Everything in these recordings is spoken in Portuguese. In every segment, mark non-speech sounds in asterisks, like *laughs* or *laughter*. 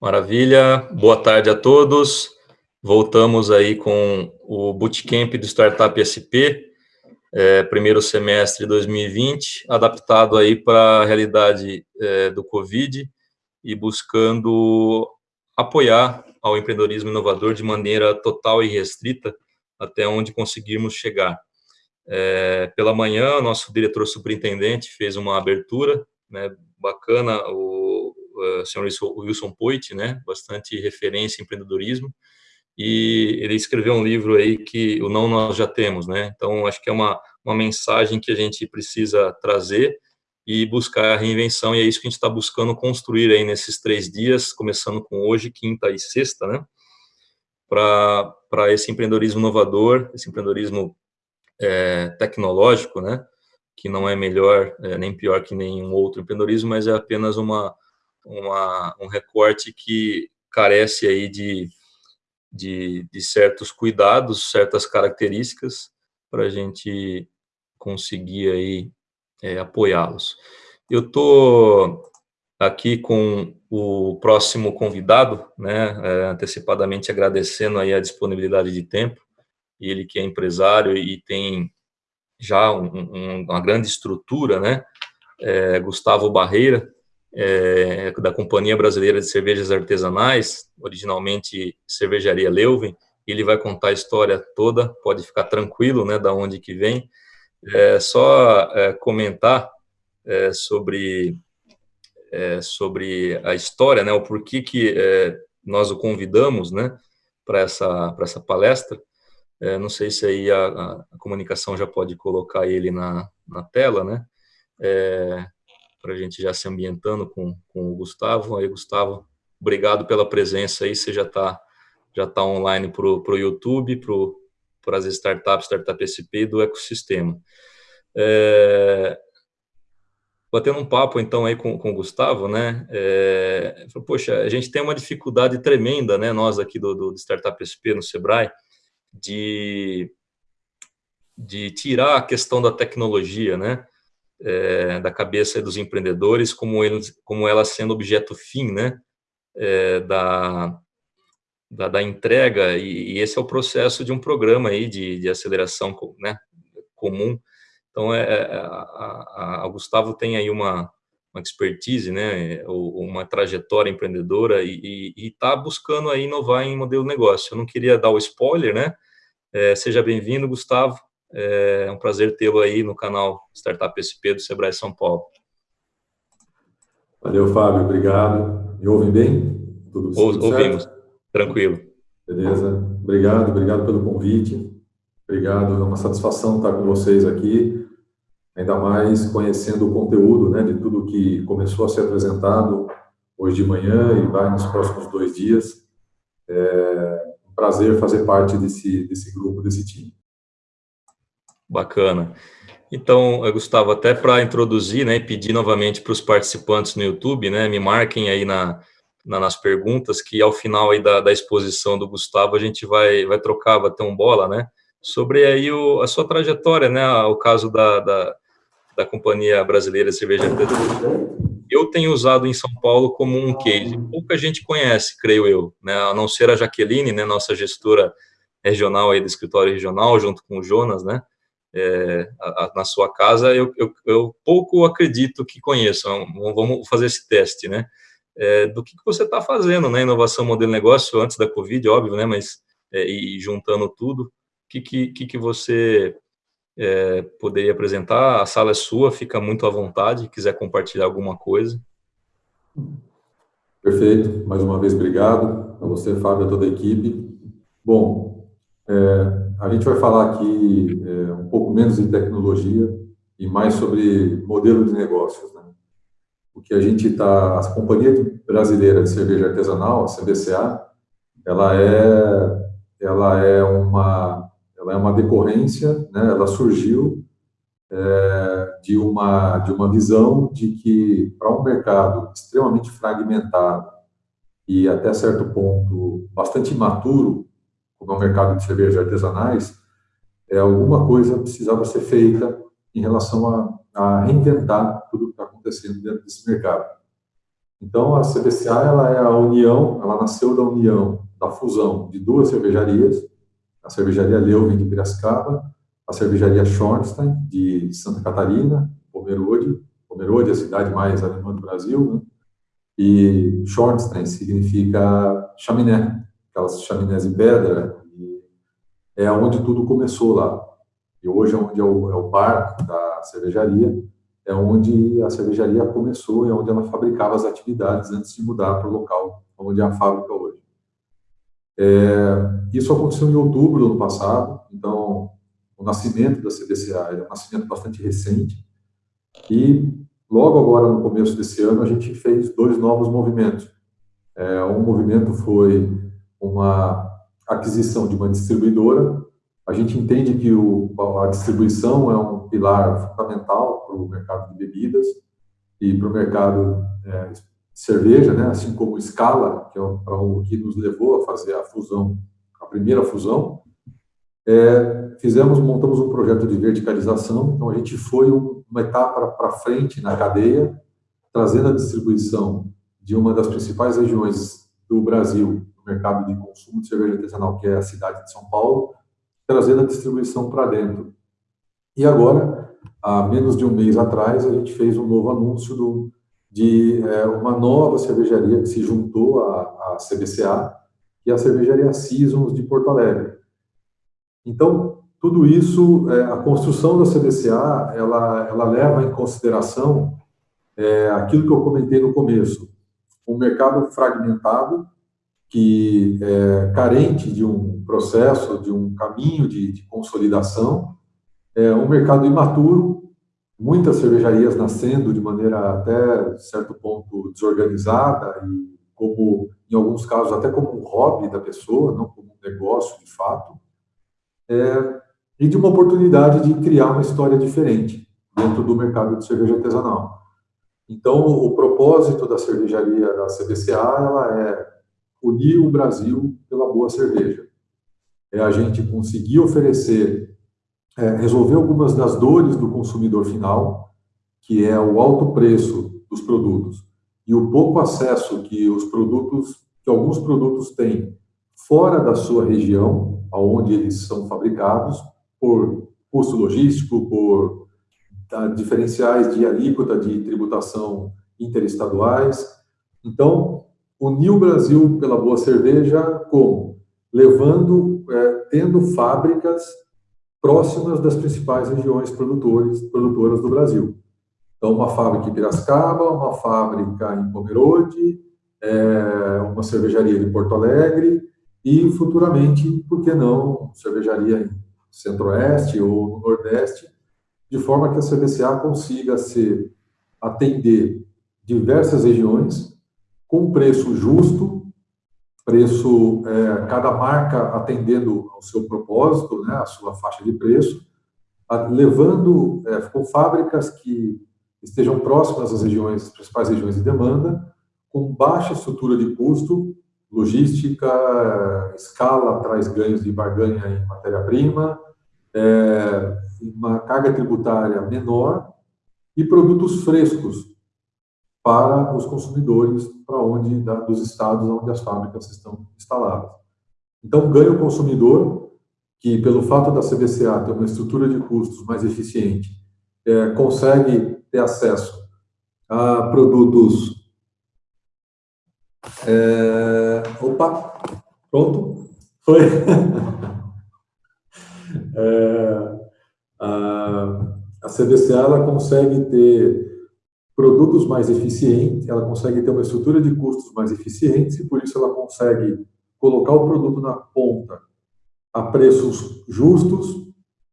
Maravilha, boa tarde a todos. Voltamos aí com o Bootcamp do Startup SP, é, primeiro semestre de 2020, adaptado aí para a realidade é, do Covid e buscando apoiar ao empreendedorismo inovador de maneira total e restrita até onde conseguirmos chegar. É, pela manhã, nosso diretor superintendente fez uma abertura né, bacana, o uh, senhor Wilson Poit, né, bastante referência em empreendedorismo, e ele escreveu um livro aí que o não nós já temos, né? Então acho que é uma uma mensagem que a gente precisa trazer e buscar a reinvenção e é isso que a gente está buscando construir aí nesses três dias, começando com hoje, quinta e sexta, né? Para para esse empreendedorismo inovador, esse empreendedorismo é, tecnológico, né? Que não é melhor é, nem pior que nenhum outro empreendedorismo, mas é apenas uma, uma um recorte que carece aí de de, de certos cuidados, certas características para a gente conseguir aí é, apoiá-los. Eu estou aqui com o próximo convidado, né, é, antecipadamente agradecendo aí a disponibilidade de tempo, ele que é empresário e tem já um, um, uma grande estrutura, né, é, Gustavo Barreira, é, da Companhia Brasileira de Cervejas Artesanais, originalmente Cervejaria Leuven, ele vai contar a história toda, pode ficar tranquilo, né, da onde que vem. É, só é, comentar é, sobre é, sobre a história, né, o porquê que é, nós o convidamos, né, para essa essa palestra. É, não sei se aí a, a, comunicação já pode colocar ele na, na tela, né? Para a gente já se ambientando com, com o Gustavo. Aí, Gustavo, obrigado pela presença aí, você já está já tá online para o YouTube, para as startups, Startup SP do ecossistema. É, batendo um papo, então, aí com, com o Gustavo, né, é, poxa, a gente tem uma dificuldade tremenda, né, nós aqui do, do Startup SP no Sebrae, de, de tirar a questão da tecnologia, né, é, da cabeça dos empreendedores, como, eles, como ela sendo objeto fim, né, é, da, da, da, entrega, e, e, esse é o processo de um programa aí de, de aceleração né, comum. Então, é, é a, a, a, Gustavo tem aí uma, uma expertise, né, uma trajetória empreendedora e está buscando aí inovar em modelo de negócio. Eu não queria dar o spoiler, né, é, seja bem-vindo, Gustavo, é um prazer tê-lo aí no canal Startup SP do Sebrae São Paulo. Valeu, Fábio, obrigado. Me ouvem bem? Tudo, tudo Ouvimos, certo? tranquilo. Beleza, obrigado, obrigado pelo convite. Obrigado, é uma satisfação estar com vocês aqui, ainda mais conhecendo o conteúdo né, de tudo que começou a ser apresentado hoje de manhã e vai nos próximos dois dias. É um prazer fazer parte desse, desse grupo, desse time. Bacana. Então, Gustavo, até para introduzir, né, pedir novamente para os participantes no YouTube, né, me marquem aí na, na, nas perguntas, que ao final aí da, da exposição do Gustavo a gente vai, vai trocar, vai ter um bola, né, sobre aí o, a sua trajetória, né, o caso da, da, da Companhia Brasileira de Cerveja Eu tenho usado em São Paulo como um case, pouca gente conhece, creio eu, né, a não ser a Jaqueline, né, nossa gestora regional aí do escritório regional, junto com o Jonas, né, é, a, a, na sua casa, eu, eu, eu, pouco acredito que conheçam. Vamos fazer esse teste, né? É, do que, que você está fazendo, né? Inovação modelo negócio antes da Covid, óbvio, né? Mas é, e juntando tudo, o que, que, que você é, poderia apresentar? A sala é sua, fica muito à vontade, quiser compartilhar alguma coisa. Perfeito. Mais uma vez, obrigado a você, Fábio, a toda a equipe. Bom, é, a gente vai falar aqui é, um pouco menos de tecnologia e mais sobre modelo de negócios. Né? O que a gente está, a Companhia Brasileira de Cerveja Artesanal, a CBCA, ela é, ela é uma, ela é uma decorrência, né? Ela surgiu é, de uma de uma visão de que para um mercado extremamente fragmentado e até certo ponto bastante imaturo como é o mercado de cervejas artesanais, é, alguma coisa precisava ser feita em relação a, a reinventar tudo que está acontecendo dentro desse mercado. Então, a CBCA ela é a união, ela nasceu da união, da fusão de duas cervejarias, a cervejaria Leuven de Piracicaba, a cervejaria Schornstein de Santa Catarina, Pomerode, Pomerode é a cidade mais alemã do Brasil, né? e Schornstein significa chaminé, aquelas chaminés em pedra, é onde tudo começou lá. E hoje é onde é o, é o bar da cervejaria, é onde a cervejaria começou, é onde ela fabricava as atividades antes de mudar para o local onde é a fábrica hoje. É, isso aconteceu em outubro do ano passado, então o nascimento da CDCA é um nascimento bastante recente, e logo agora, no começo desse ano, a gente fez dois novos movimentos. É, um movimento foi uma aquisição de uma distribuidora. A gente entende que o, a distribuição é um pilar fundamental para o mercado de bebidas e para o mercado é, cerveja, né? assim como o Scala, que é o, o que nos levou a fazer a fusão, a primeira fusão. É, fizemos, montamos um projeto de verticalização, então a gente foi uma etapa para frente na cadeia, trazendo a distribuição de uma das principais regiões do Brasil mercado de consumo de cerveja artesanal, que é a cidade de São Paulo, trazendo a distribuição para dentro. E agora, há menos de um mês atrás, a gente fez um novo anúncio do, de é, uma nova cervejaria que se juntou à, à CBCA, que é a cervejaria Seasons de Porto Alegre. Então, tudo isso, é, a construção da CBCA, ela, ela leva em consideração é, aquilo que eu comentei no começo, um mercado fragmentado, que é carente de um processo, de um caminho de, de consolidação, é um mercado imaturo, muitas cervejarias nascendo de maneira até certo ponto desorganizada e como em alguns casos até como um hobby da pessoa, não como um negócio de fato, é, e de uma oportunidade de criar uma história diferente dentro do mercado de cerveja artesanal. Então, o propósito da cervejaria da CBCA ela é unir o Brasil pela boa cerveja. É a gente conseguir oferecer, é, resolver algumas das dores do consumidor final, que é o alto preço dos produtos e o pouco acesso que os produtos, que alguns produtos têm fora da sua região, aonde eles são fabricados, por custo logístico, por tá, diferenciais de alíquota de tributação interestaduais. Então, unir o Brasil pela boa cerveja como? Levando, é, tendo fábricas próximas das principais regiões produtores, produtoras do Brasil. Então, uma fábrica em Piracicaba, uma fábrica em Pomerode, é, uma cervejaria em Porto Alegre e, futuramente, por que não, cervejaria em Centro-Oeste ou no Nordeste, de forma que a CBCA consiga se atender diversas regiões com preço justo, preço, é, cada marca atendendo ao seu propósito, né, a sua faixa de preço, levando é, com fábricas que estejam próximas às regiões, às principais regiões de demanda, com baixa estrutura de custo, logística, escala traz ganhos de barganha em matéria-prima, é, uma carga tributária menor e produtos frescos, para os consumidores para onde da, dos estados onde as fábricas estão instaladas. Então, ganha o consumidor, que pelo fato da CBCA ter uma estrutura de custos mais eficiente, é, consegue ter acesso a produtos. É, opa, pronto? Foi. *laughs* é, a, a CBCA ela consegue ter produtos mais eficientes, ela consegue ter uma estrutura de custos mais eficientes e por isso ela consegue colocar o produto na ponta a preços justos,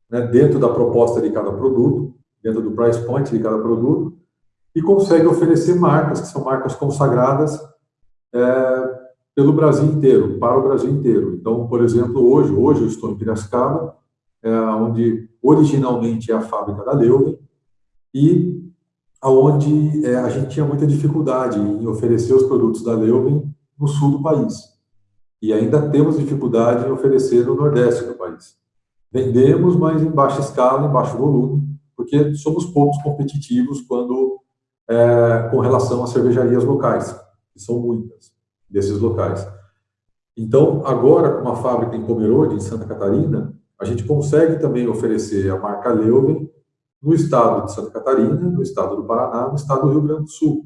né, dentro da proposta de cada produto, dentro do price point de cada produto, e consegue oferecer marcas que são marcas consagradas é, pelo Brasil inteiro, para o Brasil inteiro. Então, por exemplo, hoje, hoje eu estou em Piracicaba, é, onde originalmente é a fábrica da Leuven, e onde é, a gente tinha muita dificuldade em oferecer os produtos da Leuven no sul do país. E ainda temos dificuldade em oferecer no nordeste do país. Vendemos, mas em baixa escala, em baixo volume, porque somos poucos competitivos quando é, com relação às cervejarias locais. que são muitas, desses locais. Então, agora, com a fábrica em Pomerode, em Santa Catarina, a gente consegue também oferecer a marca Leuven no estado de Santa Catarina, no estado do Paraná, no estado do Rio Grande do Sul.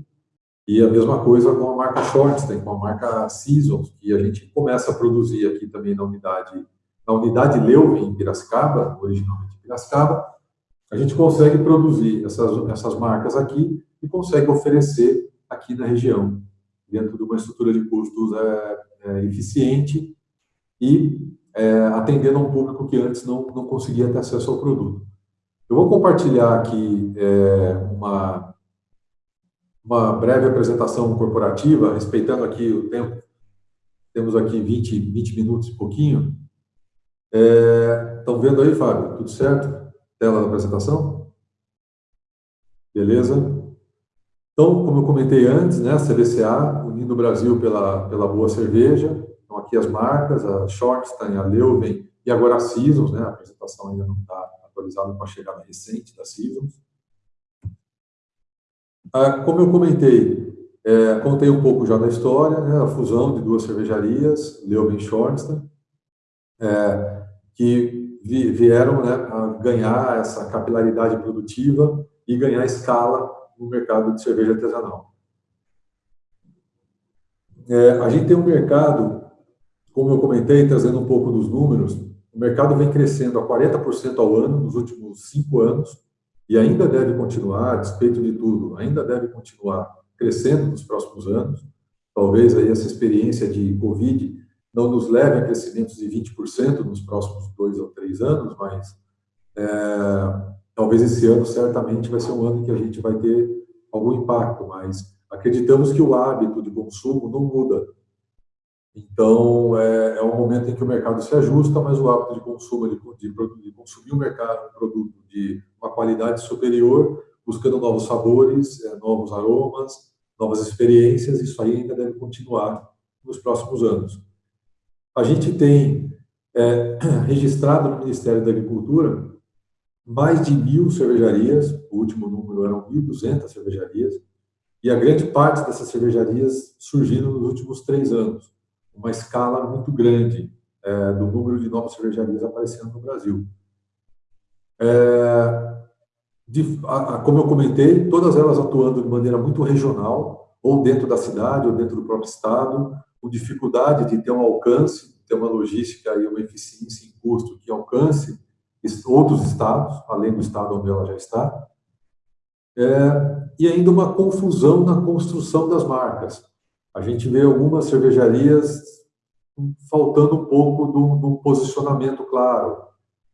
E a mesma coisa com a marca Shortstein, com a marca Seasons, que a gente começa a produzir aqui também na unidade, na unidade Leuven, em Piracicaba, originalmente em Piracicaba, a gente consegue produzir essas, essas marcas aqui e consegue oferecer aqui na região, dentro de uma estrutura de custos é, é, eficiente e é, atendendo a um público que antes não, não conseguia ter acesso ao produto. Eu vou compartilhar aqui é, uma, uma breve apresentação corporativa, respeitando aqui o tempo. Temos aqui 20, 20 minutos e pouquinho. Estão é, vendo aí, Fábio? Tudo certo? Tela da apresentação? Beleza? Então, como eu comentei antes, né, a CBCA, unindo o Brasil pela, pela boa cerveja. Então, aqui as marcas, a Shortstein, a Leuven e agora a Seasons, né, a apresentação ainda não está atualizado com a chegada recente da Seasons. Ah, como eu comentei, é, contei um pouco já da história, né, a fusão de duas cervejarias, Leuven e Schornstein, é, que vi, vieram né, a ganhar essa capilaridade produtiva e ganhar escala no mercado de cerveja artesanal. É, a gente tem um mercado, como eu comentei, trazendo um pouco dos números, o mercado vem crescendo a 40% ao ano nos últimos cinco anos e ainda deve continuar, a despeito de tudo, ainda deve continuar crescendo nos próximos anos. Talvez aí essa experiência de Covid não nos leve a crescimentos de 20% nos próximos dois ou três anos, mas é, talvez esse ano certamente vai ser um ano em que a gente vai ter algum impacto, mas acreditamos que o hábito de consumo não muda então, é, é um momento em que o mercado se ajusta, mas o hábito de consumo, de, de, de consumir o mercado, um produto de uma qualidade superior, buscando novos sabores, é, novos aromas, novas experiências, isso aí ainda deve continuar nos próximos anos. A gente tem é, *clears throat* registrado no Ministério da Agricultura mais de mil cervejarias, o último número eram 1.200 cervejarias, e a grande parte dessas cervejarias surgiram nos últimos três anos uma escala muito grande é, do número de novas cervejarias aparecendo no Brasil. É, de, a, a, como eu comentei, todas elas atuando de maneira muito regional, ou dentro da cidade, ou dentro do próprio estado, com dificuldade de ter um alcance, ter uma logística e uma eficiência em custo que alcance outros estados, além do estado onde ela já está, é, e ainda uma confusão na construção das marcas a gente vê algumas cervejarias faltando um pouco do, do posicionamento claro,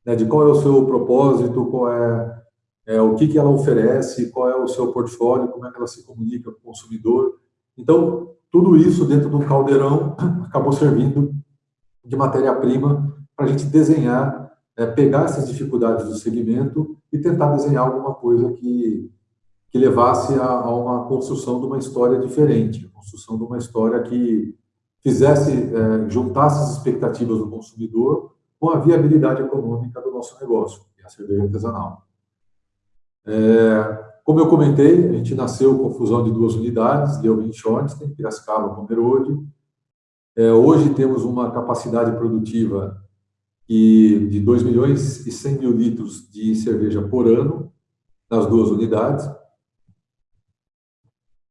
né, de qual é o seu propósito, qual é, é, o que, que ela oferece, qual é o seu portfólio, como é que ela se comunica com o consumidor. Então, tudo isso dentro de um caldeirão *clears throat* acabou servindo de matéria-prima para a gente desenhar, é, pegar essas dificuldades do segmento e tentar desenhar alguma coisa que que levasse a, a, uma construção de uma história diferente, a construção de uma história que fizesse, é, juntasse as expectativas do consumidor com a viabilidade econômica do nosso negócio, que é a cerveja artesanal. É, como eu comentei, a gente nasceu com fusão de duas unidades, Leuven Schornstein, Piracicaba, Pomerode. É, hoje temos uma capacidade produtiva de 2 milhões e 100 mil litros de cerveja por ano nas duas unidades.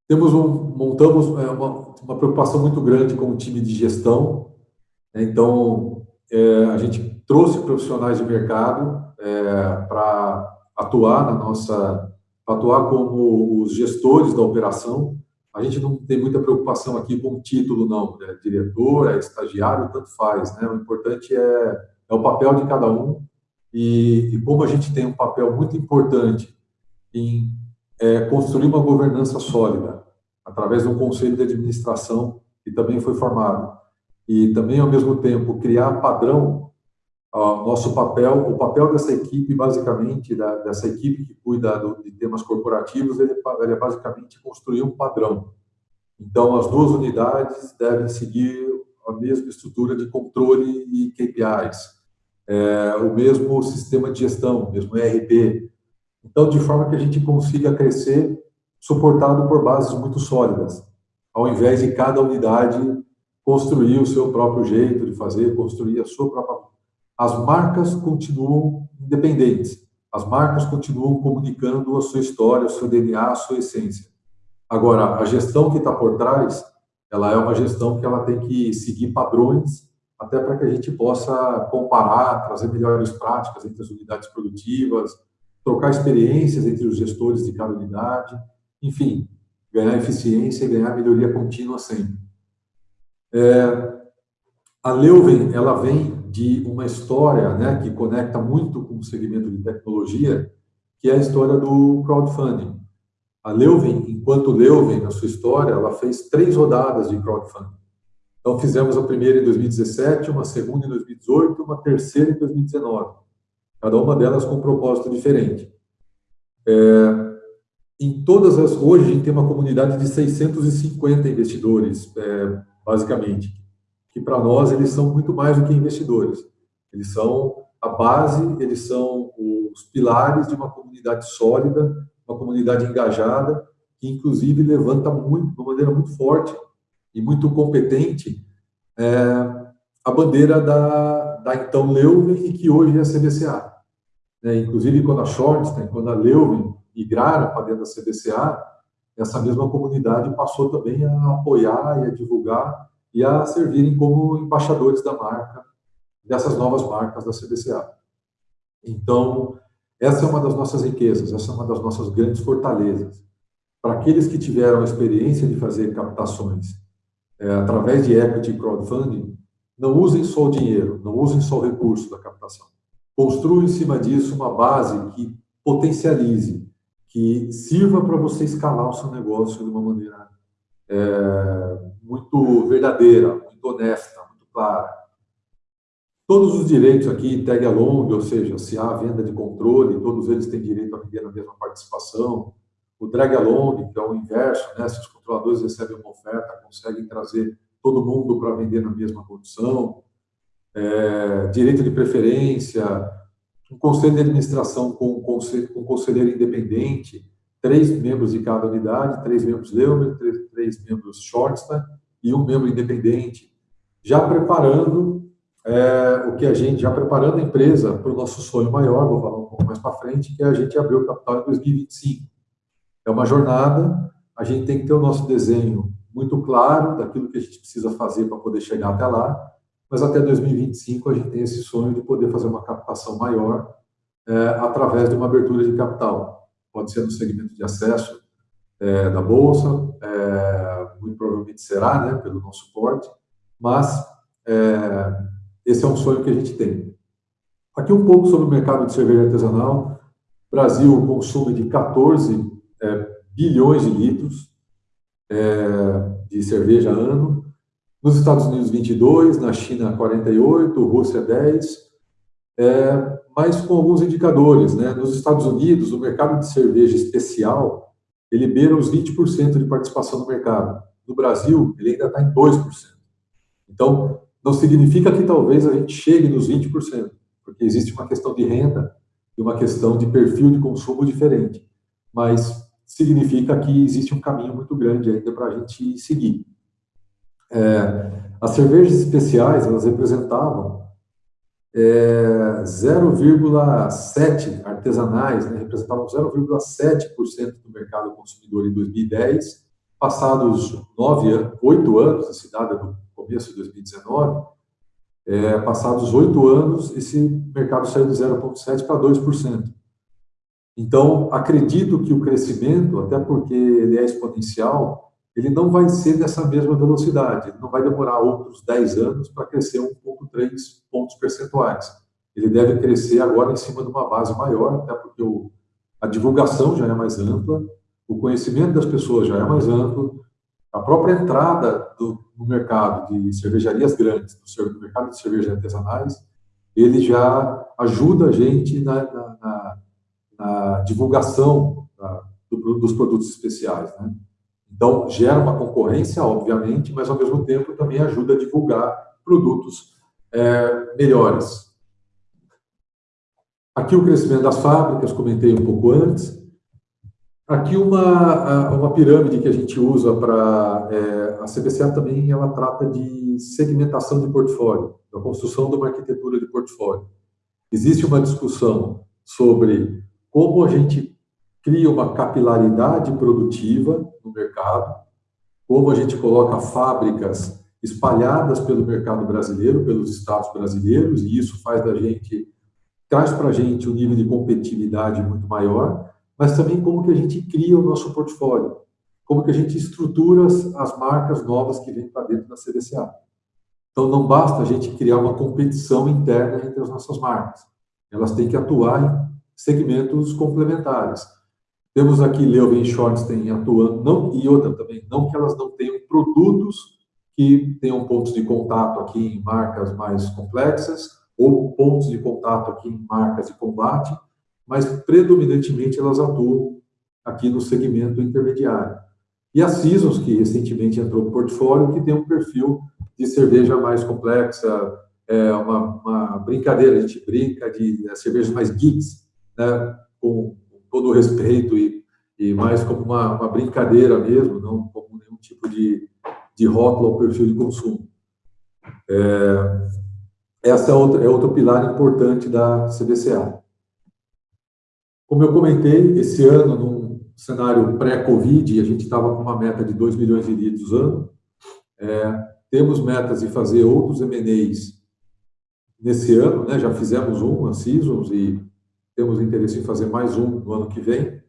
Temos um, montamos é, uma, uma, preocupação muito grande com o time de gestão. Né? Então, é, a gente trouxe profissionais de mercado é, para atuar na nossa, atuar como os gestores da operação. A gente não tem muita preocupação aqui com o título, não. É diretor, é estagiário, tanto faz. Né? O importante é, é o papel de cada um. E, e como a gente tem um papel muito importante em é, construir uma governança sólida, através de um conselho de administração que também foi formado. E também, ao mesmo tempo, criar padrão, uh, nosso papel, o papel dessa equipe, basicamente, da, dessa equipe que cuida do, de temas corporativos, ele, ele é basicamente construir um padrão. Então, as duas unidades devem seguir a mesma estrutura de controle e KPIs, é, o mesmo sistema de gestão, o mesmo ERP, então, de forma que a gente consiga crescer suportado por bases muito sólidas. ao invés de cada unidade construir o seu próprio jeito de fazer, construir a sua própria. As marcas continuam independentes, as marcas continuam comunicando a sua história, o seu DNA, a sua essência. Agora, a gestão que está por trás, ela é uma gestão que ela tem que seguir padrões, até para que a gente possa comparar, trazer melhores práticas entre as unidades produtivas, trocar experiências entre os gestores de cada unidade, enfim, ganhar eficiência e ganhar melhoria contínua sempre. É, a Leuven, ela vem de uma história né, que conecta muito com o segmento de tecnologia, que é a história do crowdfunding. A Leuven, enquanto Leuven, na sua história, ela fez três rodadas de crowdfunding. Então, fizemos a primeira em 2017, uma segunda em 2018, uma terceira em 2019. Cada uma delas com um propósito diferente. É, em todas as... Hoje, a gente tem uma comunidade de 650 investidores, é, basicamente, que para nós eles são muito mais do que investidores. Eles são a base, eles são os pilares de uma comunidade sólida, uma comunidade engajada, que inclusive levanta muito, de uma maneira muito forte e muito competente é, a bandeira da, da então Leuven e que hoje é a CBCA. É, inclusive, quando a Shortstein, quando a Leuven migraram para dentro da CBCA, essa mesma comunidade passou também a apoiar e a divulgar e a servirem como embaixadores da marca, dessas novas marcas da CBCA. Então, essa é uma das nossas riquezas, essa é uma das nossas grandes fortalezas. Para aqueles que tiveram a experiência de fazer captações é, através de equity crowdfunding, não usem só o dinheiro, não usem só o recurso da captação. Construam em cima disso uma base que potencialize, que sirva para você escalar o seu negócio de uma maneira é, muito verdadeira, muito honesta, muito clara. Todos os direitos aqui, tag along, ou seja, se há venda de controle, todos eles têm direito a vender na mesma participação. O drag along, que é o inverso, né? se os controladores recebem uma oferta, conseguem trazer todo mundo para vender na mesma condição. É, direito de preferência, um conselho de administração com, com um conselheiro independente, três membros de cada unidade, três membros Leumer, três, três membros Shortstein e um membro independente, já preparando é, o que a gente, já preparando a empresa para o nosso sonho maior, vou falar um pouco mais para frente, que é a gente abrir o capital em 2025. É uma jornada, a gente tem que ter o nosso desenho muito claro daquilo que a gente precisa fazer para poder chegar até lá, mas até 2025 a gente tem esse sonho de poder fazer uma captação maior é, através de uma abertura de capital. Pode ser no segmento de acesso é, da Bolsa, é, muito provavelmente será, né, pelo nosso suporte, mas esse é um sonho que a gente tem. Aqui um pouco sobre o mercado de cerveja artesanal. Brasil consome de 14 é, bilhões de litros de cerveja ano. Nos Estados Unidos, 22, na China, 48, Rússia, 10, é, mas com alguns indicadores. Né? Nos Estados Unidos, o mercado de cerveja especial, ele beira os 20% de participação no mercado. No Brasil, ele ainda está em 2%. Então, não significa que talvez a gente chegue nos 20%, porque existe uma questão de renda e uma questão de perfil de consumo diferente. Mas significa que existe um caminho muito grande ainda para a gente seguir. É, as cervejas especiais, elas representavam é, 0,7 artesanais, né, representavam 0,7% do mercado consumidor em 2010. Passados nove, oito anos, a cidade do começo de 2019, é, passados oito anos, esse mercado saiu de 0,7% para 2%. Então, acredito que o crescimento, até porque ele é exponencial, ele não vai ser dessa mesma velocidade, não vai demorar outros 10 anos para crescer 1,3 pontos percentuais. Ele deve crescer agora em cima de uma base maior, até porque o, a divulgação já é mais ampla, o conhecimento das pessoas já é mais amplo, a própria entrada do, no mercado de cervejarias grandes, no, mercado de cervejas artesanais, ele já ajuda a gente na, na, na, na divulgação do, dos produtos especiais. Né? Então, gera uma concorrência, obviamente, mas, ao mesmo tempo, também ajuda a divulgar produtos é, melhores. Aqui o crescimento das fábricas, comentei um pouco antes. Aqui uma, uma pirâmide que a gente usa para... É, a CBCA também ela trata de segmentação de portfólio, da construção de uma arquitetura de portfólio. Existe uma discussão sobre como a gente cria uma capilaridade produtiva no mercado, como a gente coloca fábricas espalhadas pelo mercado brasileiro, pelos estados brasileiros, e isso faz da gente, traz para a gente um nível de competitividade muito maior, mas também como que a gente cria o nosso portfólio, como que a gente estrutura as, as marcas novas que vêm para dentro da CDCA. Então, não basta a gente criar uma competição interna entre as nossas marcas. Elas têm que atuar em segmentos complementares. Temos aqui Leuven Schornstein atuando, não, e outra também, não que elas não tenham produtos que tenham pontos de contato aqui em marcas mais complexas, ou pontos de contato aqui em marcas de combate, mas predominantemente elas atuam aqui no segmento intermediário. E a Seasons, que recentemente entrou no portfólio, que tem um perfil de cerveja mais complexa, é uma, uma brincadeira, a gente brinca de é, cervejas mais geeks, né, com todo o respeito e, e mais como uma, uma, brincadeira mesmo, não como nenhum tipo de, de rótulo ao perfil de consumo. É, essa é, outra, é outro pilar importante da CBCA. Como eu comentei, esse ano, num cenário pré-Covid, a gente estava com uma meta de 2 milhões de litros ano. É, temos metas de fazer outros M&As nesse ano, né? já fizemos um, a Seasons, e temos interesse em fazer mais um no ano que vem.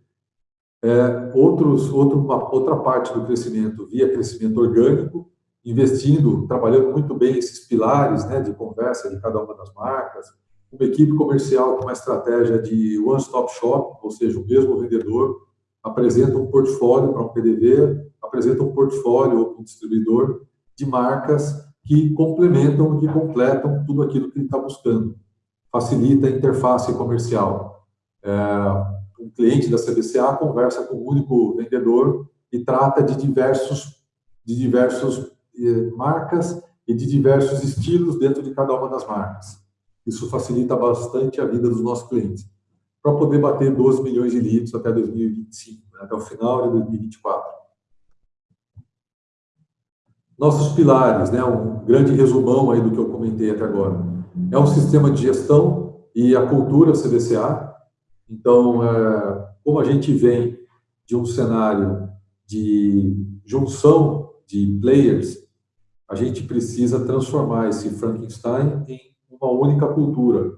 É, outros, outro, uma, outra parte do crescimento via crescimento orgânico, investindo, trabalhando muito bem esses pilares né, de conversa de cada uma das marcas, uma equipe comercial com uma estratégia de one-stop shop, ou seja, o mesmo vendedor apresenta um portfólio para um PDV, apresenta um portfólio para um distribuidor de marcas que complementam, que completam tudo aquilo que ele está buscando. Facilita a interface comercial. É, um cliente da CBCA conversa com um único vendedor e trata de diversos, de diversos eh, marcas e de diversos estilos dentro de cada uma das marcas. Isso facilita bastante a vida dos nossos clientes, para poder bater 12 milhões de litros até 2025, né, até o final de 2024. Nossos pilares, né, um grande resumão aí do que eu comentei até agora. É um sistema de gestão e a cultura CDCA. Então, é, como a gente vem de um cenário de junção de players, a gente precisa transformar esse Frankenstein em uma única cultura,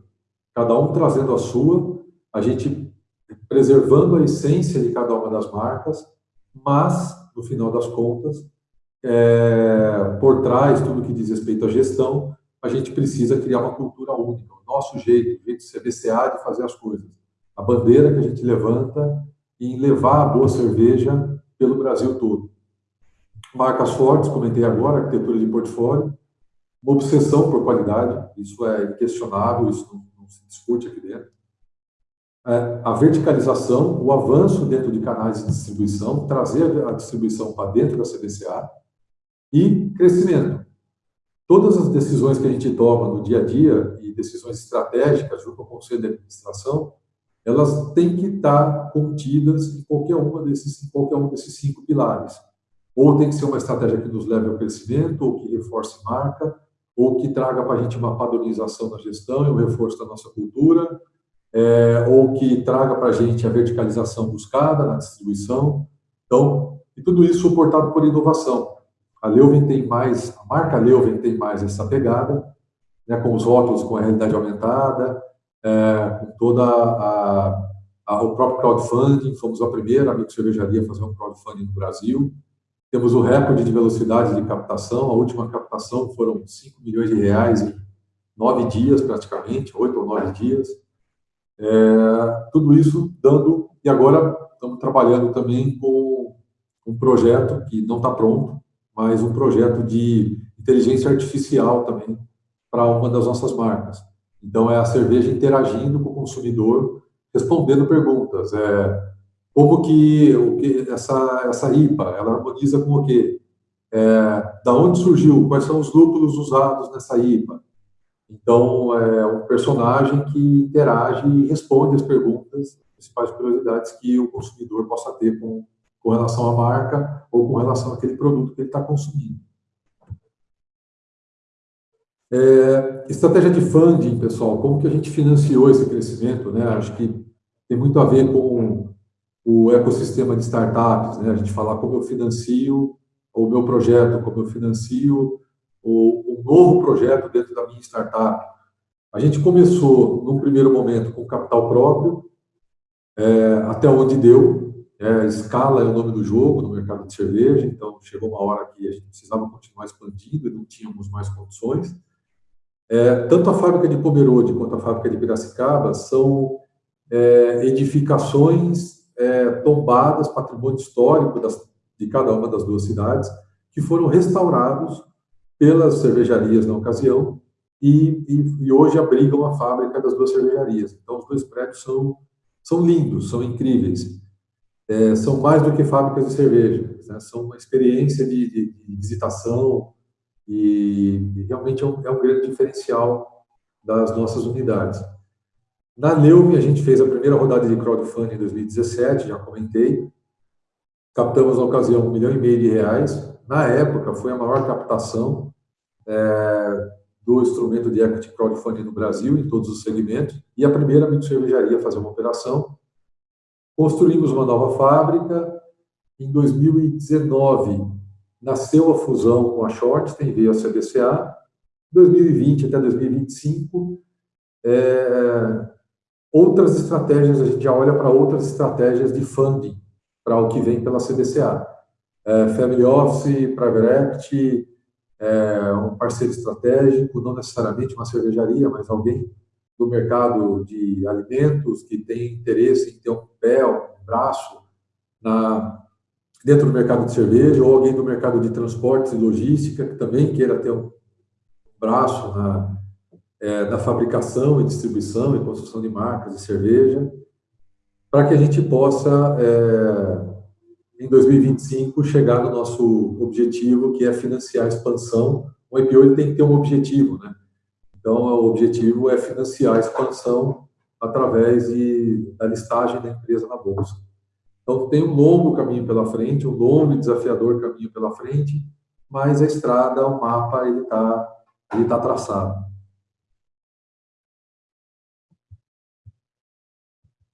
cada um trazendo a sua, a gente preservando a essência de cada uma das marcas, mas, no final das contas, é, por trás, tudo que diz respeito à gestão, a gente precisa criar uma cultura única, o nosso jeito, o jeito de CBCA de fazer as coisas. A bandeira que a gente levanta em levar a boa cerveja pelo Brasil todo. Marcas fortes, comentei agora, arquitetura de portfólio, uma obsessão por qualidade, isso é inquestionável, isso não, não se discute aqui dentro. É, a verticalização, o avanço dentro de canais de distribuição, trazer a distribuição para dentro da CBCA e crescimento. Todas as decisões que a gente toma no dia a dia e decisões estratégicas junto ao conselho de administração, elas têm que estar contidas em qualquer uma desses, em qualquer um desses cinco pilares. Ou tem que ser uma estratégia que nos leve ao crescimento, ou que reforce marca, ou que traga para a gente uma padronização na gestão e um reforço da nossa cultura, é, ou que traga para a gente a verticalização buscada na distribuição. Então, e tudo isso suportado por inovação. A Leuven tem mais, a marca Leuven tem mais essa pegada, né, com os rótulos com a realidade aumentada, é, com toda a, a, o próprio crowdfunding, fomos a primeira amigo cervejaria a fazer um crowdfunding no Brasil, temos o recorde de velocidade de captação. A última captação foram 5 milhões de reais em nove dias, praticamente, oito ou nove dias. É, tudo isso dando. E agora estamos trabalhando também com um projeto que não está pronto, mas um projeto de inteligência artificial também para uma das nossas marcas. Então, é a cerveja interagindo com o consumidor, respondendo perguntas. É, como que, o que essa, essa IPA, ela harmoniza com o quê? É, da onde surgiu? Quais são os lúpulos usados nessa IPA? Então, é um personagem que interage e responde as perguntas principais curiosidades que o consumidor possa ter com, com relação à marca ou com relação àquele produto que ele está consumindo. É, estratégia de funding, pessoal, como que a gente financiou esse crescimento, né? Acho que tem muito a ver com o ecossistema de startups, né? A gente falar como eu financio o meu projeto, como eu financio o, o novo projeto dentro da minha startup. A gente começou, num primeiro momento, com capital próprio, é, até onde deu. É, escala é o nome do jogo no mercado de cerveja, então chegou uma hora que a gente precisava continuar expandindo e não tínhamos mais condições. É, tanto a fábrica de Pomerode quanto a fábrica de Piracicaba são é, edificações é, tombadas, patrimônio histórico das, de cada uma das duas cidades, que foram restaurados pelas cervejarias na ocasião e, e, e, hoje abrigam a fábrica das duas cervejarias. Então, os dois prédios são, são lindos, são incríveis. É, são mais do que fábricas de cerveja, né? são uma experiência de, de, de visitação, e, realmente é um, é um, grande diferencial das nossas unidades. Na Leume, a gente fez a primeira rodada de crowdfunding em 2017, já comentei. Captamos na ocasião um milhão e meio de reais. Na época, foi a maior captação é, do instrumento de equity crowdfunding no Brasil, em todos os segmentos, e a primeira microcervejaria a fazer uma operação. Construímos uma nova fábrica. Em 2019, nasceu a fusão com a Short, tem veio a CBCA. 2020 até 2025, é, outras estratégias, a gente já olha para outras estratégias de funding para o que vem pela CBCA. É, family Office, Private Equity, é, um parceiro estratégico, não necessariamente uma cervejaria, mas alguém do mercado de alimentos que tem interesse em ter um pé, um braço na dentro do mercado de cerveja, ou alguém do mercado de transportes e logística, que também queira ter um braço na, é, na fabricação e distribuição e construção de marcas de cerveja, para que a gente possa, é, em 2025, chegar no nosso objetivo, que é financiar a expansão. O IPO tem que ter um objetivo, né? Então, o objetivo é financiar a expansão através de, da listagem da empresa na Bolsa. Então, tem um longo caminho pela frente, um longo e desafiador caminho pela frente, mas a estrada, o mapa, ele está ele tá traçado.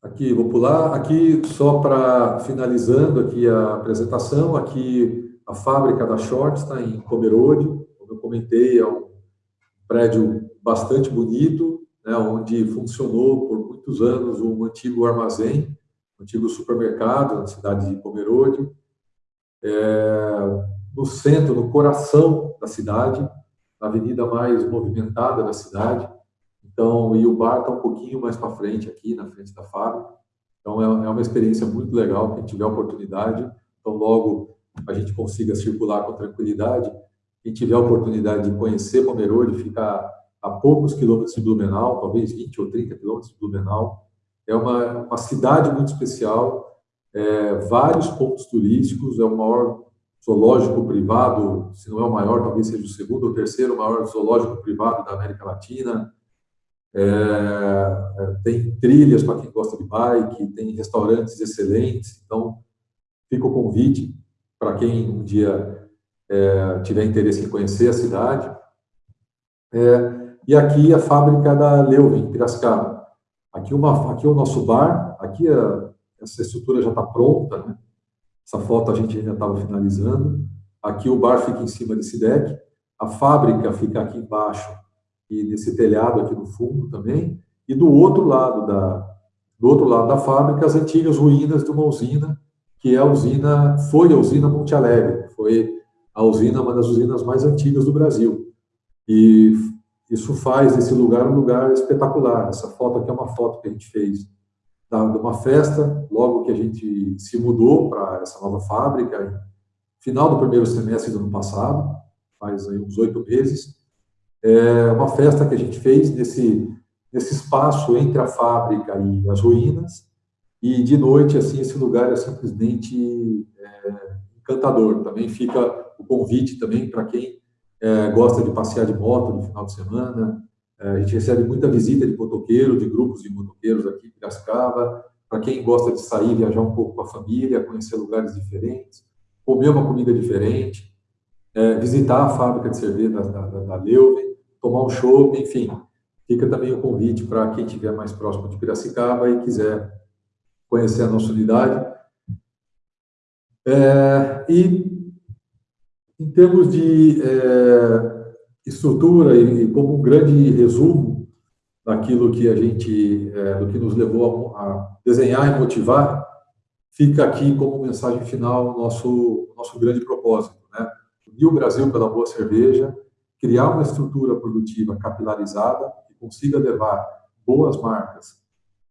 Aqui, vou pular. Aqui, só para finalizando aqui a apresentação, aqui a fábrica da Short está em Pomerode, como eu comentei, é um prédio bastante bonito, né, onde funcionou por muitos anos um antigo armazém, antigo supermercado na cidade de Pomerode, é, no centro, no coração da cidade, na avenida mais movimentada da cidade. Então, e o bar está um pouquinho mais para frente aqui, na frente da fábrica. Então, é, é uma experiência muito legal, quem tiver oportunidade. Então, logo a gente consiga circular com tranquilidade. Quem tiver oportunidade de conhecer Pomerode, ficar a poucos quilômetros de Blumenau, talvez 20 ou 30 quilômetros de Blumenau, é uma, uma cidade muito especial, é, vários pontos turísticos, é o maior zoológico privado, se não é o maior, talvez seja o segundo ou terceiro maior zoológico privado da América Latina. É, é tem trilhas para quem gosta de bike, tem restaurantes excelentes. Então, fica o convite para quem um dia é, tiver interesse em conhecer a cidade. É, e aqui a fábrica da Leuven, Piracicaba. Aqui, uma, aqui é o nosso bar, aqui a, essa estrutura já está pronta, né? Essa foto a gente ainda estava finalizando. Aqui o bar fica em cima desse deck, a fábrica fica aqui embaixo e nesse telhado aqui no fundo também. E do outro lado da, do outro lado da fábrica, as antigas ruínas de uma usina, que é a usina, foi a usina Monte Alegre, foi a usina, uma das usinas mais antigas do Brasil. E isso faz esse lugar um lugar espetacular. Essa foto aqui é uma foto que a gente fez de uma festa, logo que a gente se mudou para essa nova fábrica, final do primeiro semestre do ano passado, faz aí uns oito meses. É uma festa que a gente fez nesse, nesse espaço entre a fábrica e as ruínas, e de noite, assim, esse lugar é simplesmente é, encantador. Também fica o convite também para quem é, gosta de passear de moto no final de semana. É, a gente recebe muita visita de motoqueiro, de grupos de motoqueiros aqui em Piracicaba, para quem gosta de sair, viajar um pouco com a família, conhecer lugares diferentes, comer uma comida diferente, é, visitar a fábrica de cerveja da, da, da Leuven, tomar um chopp, enfim. Fica também o convite para quem estiver mais próximo de Piracicaba e quiser conhecer a nossa unidade. É, e em termos de é, estrutura e, como um grande resumo, daquilo que a gente, é, do que nos levou a, a, desenhar e motivar, fica aqui como mensagem final nosso, nosso grande propósito, né? Unir o Brasil pela boa cerveja, criar uma estrutura produtiva capilarizada que consiga levar boas marcas,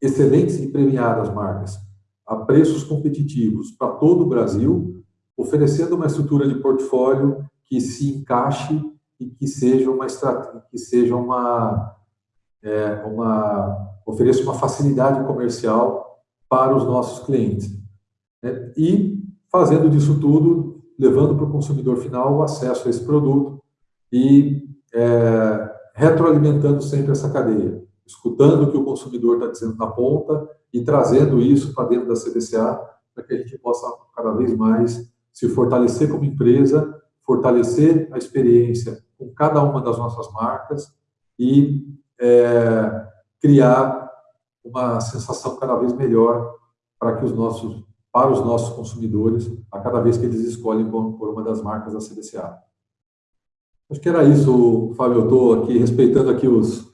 excelentes e premiadas marcas, a preços competitivos para todo o Brasil, oferecendo uma estrutura de portfólio que se encaixe e que seja uma que seja uma é, uma, ofereça uma facilidade comercial para os nossos clientes. Né? E fazendo disso tudo, levando para o consumidor final o acesso a esse produto e é, retroalimentando sempre essa cadeia, escutando o que o consumidor está dizendo na ponta e trazendo isso para dentro da CDCA para que a gente possa cada vez mais se fortalecer como empresa, fortalecer a experiência com cada uma das nossas marcas e é, criar uma sensação cada vez melhor para que os nossos para os nossos consumidores a cada vez que eles escolhem por uma das marcas da CDCA. Acho que era isso, Fábio. Eu estou aqui respeitando aqui os,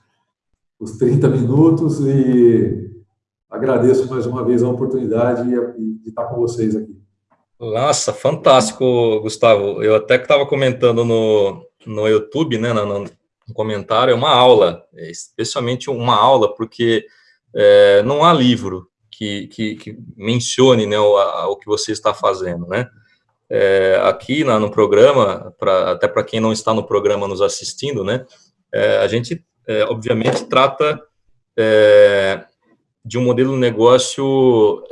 os 30 minutos e agradeço mais uma vez a oportunidade de estar com vocês aqui. Nossa, fantástico, Gustavo. Eu até que estava comentando no, no YouTube, né, no, um comentário, é uma aula, é especialmente uma aula, porque é, não há livro que, que, que mencione né, o, a, o, que você está fazendo, né? É, aqui na, no programa, pra, até para quem não está no programa nos assistindo, né, é, a gente, é, obviamente, trata é, de um modelo de negócio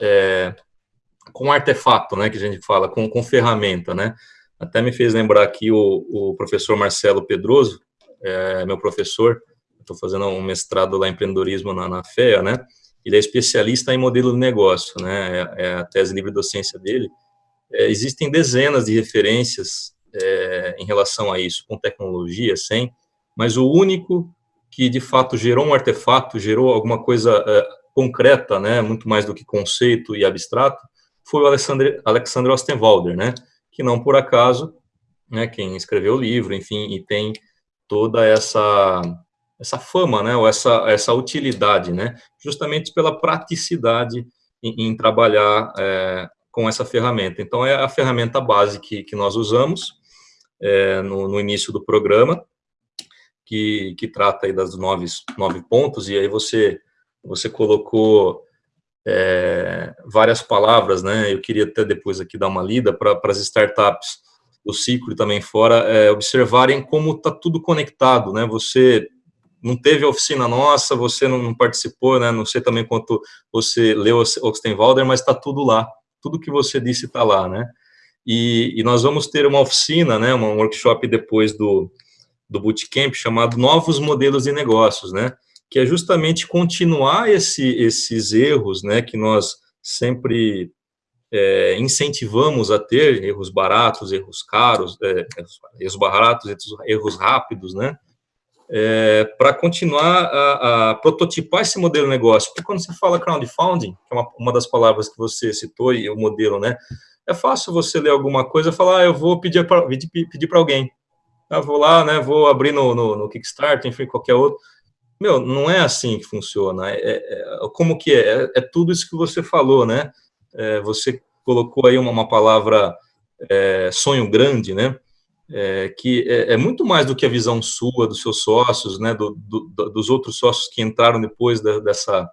com artefato, né, que a gente fala, com, com ferramenta, né? Até me fez lembrar aqui o, o professor Marcelo Pedroso, é meu professor, estou fazendo um mestrado lá em empreendedorismo na, na FEA, né? Ele é especialista em modelo de negócio, né? É, é a tese livre docência dele. É, existem dezenas de referências é, em relação a isso, com tecnologia, sem, mas o único que de fato gerou um artefato, gerou alguma coisa é, concreta, né? Muito mais do que conceito e abstrato, foi o Alexander, Alexander Ostenwalder, né? Que não por acaso, né? Quem escreveu o livro, enfim, e tem toda essa essa fama, né, ou essa essa utilidade, né, justamente pela praticidade em, em trabalhar é, com essa ferramenta. Então é a ferramenta base que, que nós usamos é, no, no, início do programa, que, que trata aí das nove, nove pontos, e aí você você colocou é, várias palavras, né, eu queria até depois aqui dar uma lida para as startups do ciclo e também fora, é, observarem como está tudo conectado, né? Você não teve oficina nossa, você não participou, né? Não sei também quanto você leu Oxtenwalder, mas está tudo lá. Tudo que você disse está lá, né? E, e, nós vamos ter uma oficina, né? Um workshop depois do, do bootcamp chamado Novos Modelos de Negócios, né? Que é justamente continuar esse, esses erros, né? Que nós sempre é, incentivamos a ter erros baratos, erros caros, é, erros baratos, erros rápidos, né? É, para continuar a, a, prototipar esse modelo de negócio. Porque quando você fala crowdfunding, que é uma, uma das palavras que você citou, e o modelo, né? É fácil você ler alguma coisa e falar, ah, eu vou pedir para pedir para alguém. Eu vou lá, né? Vou abrir no, no, no Kickstarter, enfim, qualquer outro. Meu, não é assim que funciona. É, é, como que é? é? é? tudo isso que você falou, né? é, você colocou aí uma, uma palavra é, sonho grande, né? É, que é, é, muito mais do que a visão sua, dos seus sócios, né? Do, do, dos outros sócios que entraram depois da, dessa,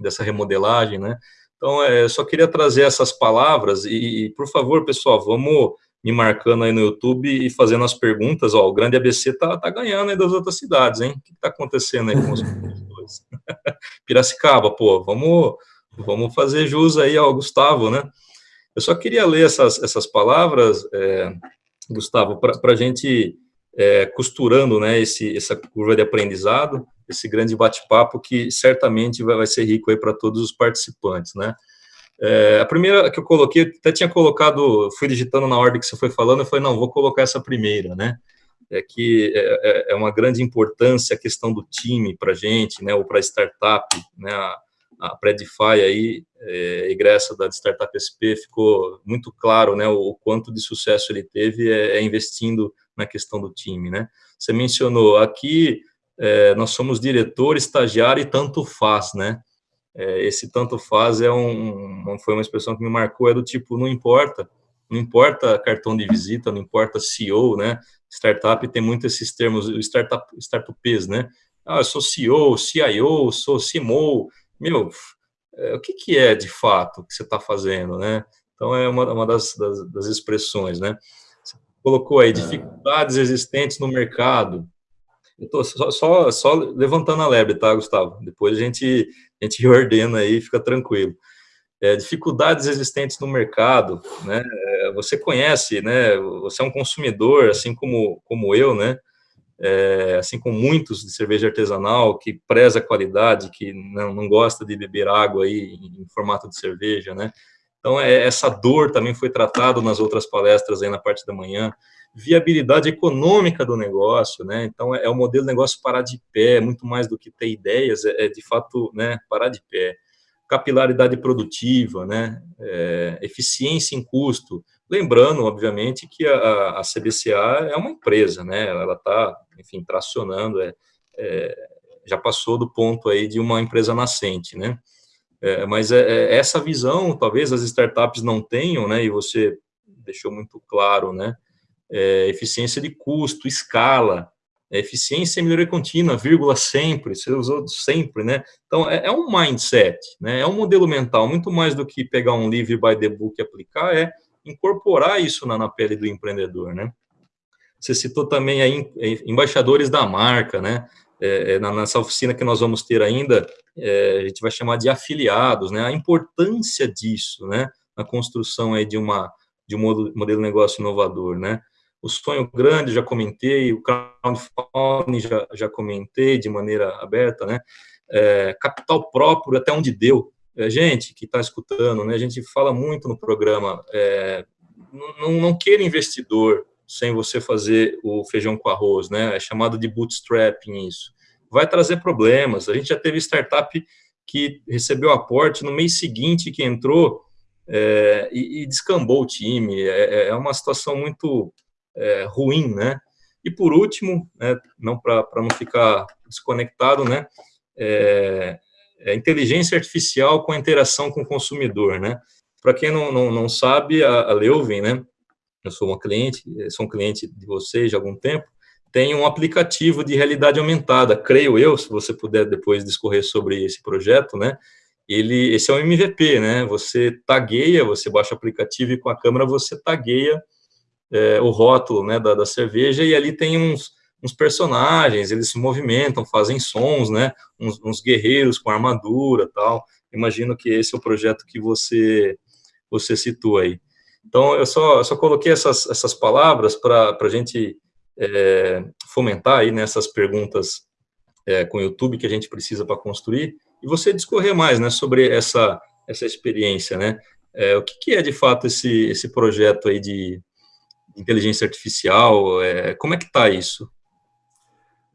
dessa remodelagem, né? Então, é, eu só queria trazer essas palavras e, e, por favor, pessoal, vamos me marcando aí no YouTube e fazendo as perguntas. Ó, o Grande ABC tá, tá ganhando aí das outras cidades, hein? O que está acontecendo aí com os dois? *laughs* Piracicaba, pô, vamos Vamos fazer jus aí ao Gustavo, né? Eu só queria ler essas, essas palavras, é, Gustavo, para a gente é, costurando né, esse, essa curva de aprendizado, esse grande bate-papo que certamente vai, vai ser rico aí para todos os participantes, né? É, a primeira que eu coloquei, até tinha colocado, fui digitando na ordem que você foi falando, eu falei, não, vou colocar essa primeira, né? É que é, é, é uma grande importância a questão do time para gente, né, ou para startup, né, a, a Predify aí, é, egressa da Startup SP, ficou muito claro, né, o, o quanto de sucesso ele teve é, é, investindo na questão do time, né. Você mencionou, aqui é, nós somos diretor, estagiário e tanto faz, né, é, esse tanto faz é um, foi uma expressão que me marcou, é do tipo, não importa, não importa cartão de visita, não importa CEO, né, startup tem muito esses termos, startup, startupês, né, ah, eu sou CEO, CIO, sou CMO, meu, é, o que, que é de fato que você está fazendo, né, então é uma, uma das, das, das expressões, né, você colocou aí, dificuldades existentes no mercado, eu estou só, só, só, levantando a lebre, tá, Gustavo? Depois a gente, a gente *laughs* reordena aí, fica tranquilo. É, dificuldades existentes no mercado, né? É, você conhece, né? Você é um consumidor, assim como, como eu, né? É, assim como muitos de cerveja artesanal, que preza a qualidade, que não, não gosta de beber água aí em formato de cerveja, né? Então, é, essa dor também foi tratada nas outras palestras aí na parte da manhã viabilidade econômica do negócio, né? Então, é, é o modelo de negócio parar de pé, muito mais do que ter ideias, é, é de fato, né, parar de pé. Capilaridade produtiva, né? É, eficiência em custo. Lembrando, obviamente, que a, a CBCA é uma empresa, né? Ela está, enfim, tracionando, é, é, já passou do ponto aí de uma empresa nascente, né? É, mas é, é, essa visão, talvez as startups não tenham, né? E você deixou muito claro, né? É, eficiência de custo, escala, é, eficiência e melhoria contínua, vírgula sempre, você usou sempre, né? Então, é, é, um mindset, né? É um modelo mental, muito mais do que pegar um livre by the book e aplicar, é incorporar isso na, na pele do empreendedor, né? Você citou também aí embaixadores da marca, né? É, é nessa oficina que nós vamos ter ainda, é, a gente vai chamar de afiliados, né? A importância disso, né? Na construção aí de uma de um modelo de negócio inovador, né? O sonho grande, já comentei, o crowdfunding, já, já comentei de maneira aberta, né? É, capital próprio, até onde deu. É, gente que está escutando, né? A gente fala muito no programa, é, não, não queira investidor sem você fazer o feijão com arroz, né? É chamado de bootstrapping isso. Vai trazer problemas. A gente já teve startup que recebeu aporte no mês seguinte que entrou é, e, e, descambou o time. É, é, é uma situação muito é, ruim, né? E por último, né, não para não ficar desconectado, né, é, é, inteligência artificial com a interação com o consumidor, né? Para quem não, não, não sabe, a, a Leuven, né, eu sou uma cliente, sou um cliente de vocês há algum tempo, tem um aplicativo de realidade aumentada, creio eu, se você puder depois discorrer sobre esse projeto, né, ele, esse é um MVP, né, você tagueia, você baixa o aplicativo e com a câmera você tagueia é, o rótulo né, da, da, cerveja, e ali tem uns, uns, personagens, eles se movimentam, fazem sons, né, uns, uns, guerreiros com armadura tal. Imagino que esse é o projeto que você, você citou aí. Então, eu só, eu só coloquei essas, essas palavras para a gente é, fomentar aí nessas perguntas é, com o YouTube que a gente precisa para construir, e você discorrer mais né, sobre essa, essa experiência, né? É, o que, que, é, de fato, esse, esse projeto aí de, inteligência artificial? É, como é que está isso?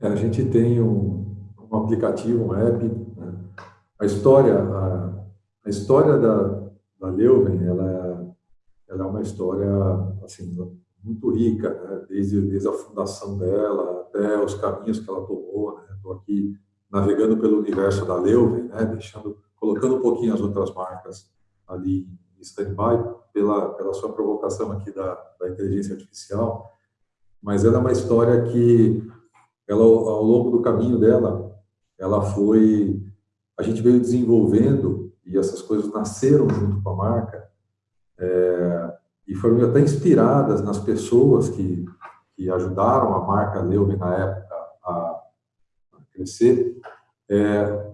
É, a gente tem um, um aplicativo, um app. Né? A história, a, a, história da, da Leuven, ela, ela é uma história assim muito rica, né? desde, desde a fundação dela até os caminhos que ela tomou. Estou né? aqui navegando pelo universo da Leuven, né? deixando, colocando um pouquinho as outras marcas ali stand-by pela, pela sua provocação aqui da, da inteligência artificial, mas ela é uma história que, ela, ao longo do caminho dela, ela foi, a gente veio desenvolvendo e essas coisas nasceram junto com a marca é, e foram até inspiradas nas pessoas que, que ajudaram a marca Leuven na época a, crescer. É,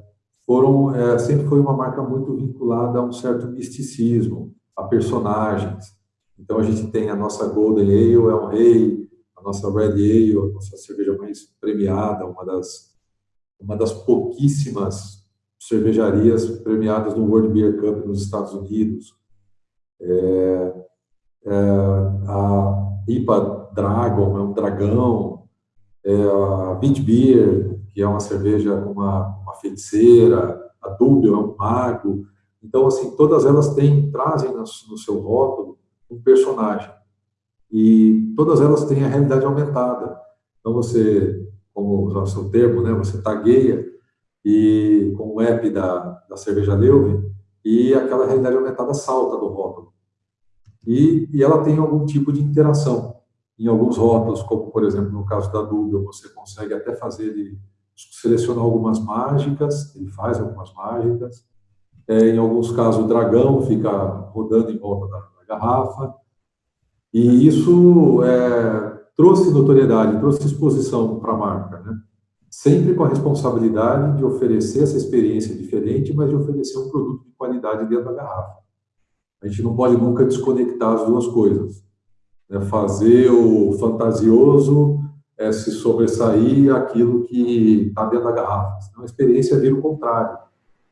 foram é, sempre foi uma marca muito vinculada a um certo misticismo, a personagens. Então a gente tem a nossa Golden Ale, é um rei, a nossa Red Ale, a nossa cerveja mais premiada, uma das uma das pouquíssimas cervejarias premiadas no World Beer Cup nos Estados Unidos. É, é, a IPA Dragon é um dragão, é, a Beach Beer, que é uma cerveja com uma, uma feiticeira, a Dubel é um mago. Então, assim, todas elas têm, trazem no, seu rótulo um personagem. E todas elas têm a realidade aumentada. Então, você, como o seu termo, né, você tagueia e com o app da, da cerveja Leuven e aquela realidade aumentada salta do rótulo. E, e ela tem algum tipo de interação. Em alguns rótulos, como por exemplo no caso da Dubel, você consegue até fazer ele selecionar algumas mágicas, ele faz algumas mágicas. É, em alguns casos, o dragão fica rodando em volta da, da garrafa. E isso é, trouxe notoriedade, trouxe exposição para a marca, né? sempre com a responsabilidade de oferecer essa experiência diferente, mas de oferecer um produto de qualidade dentro da garrafa. A gente não pode nunca desconectar as duas coisas. Né? Fazer o fantasioso é, se sobressair aquilo que está dentro da garrafa. Senão a experiência vira o contrário,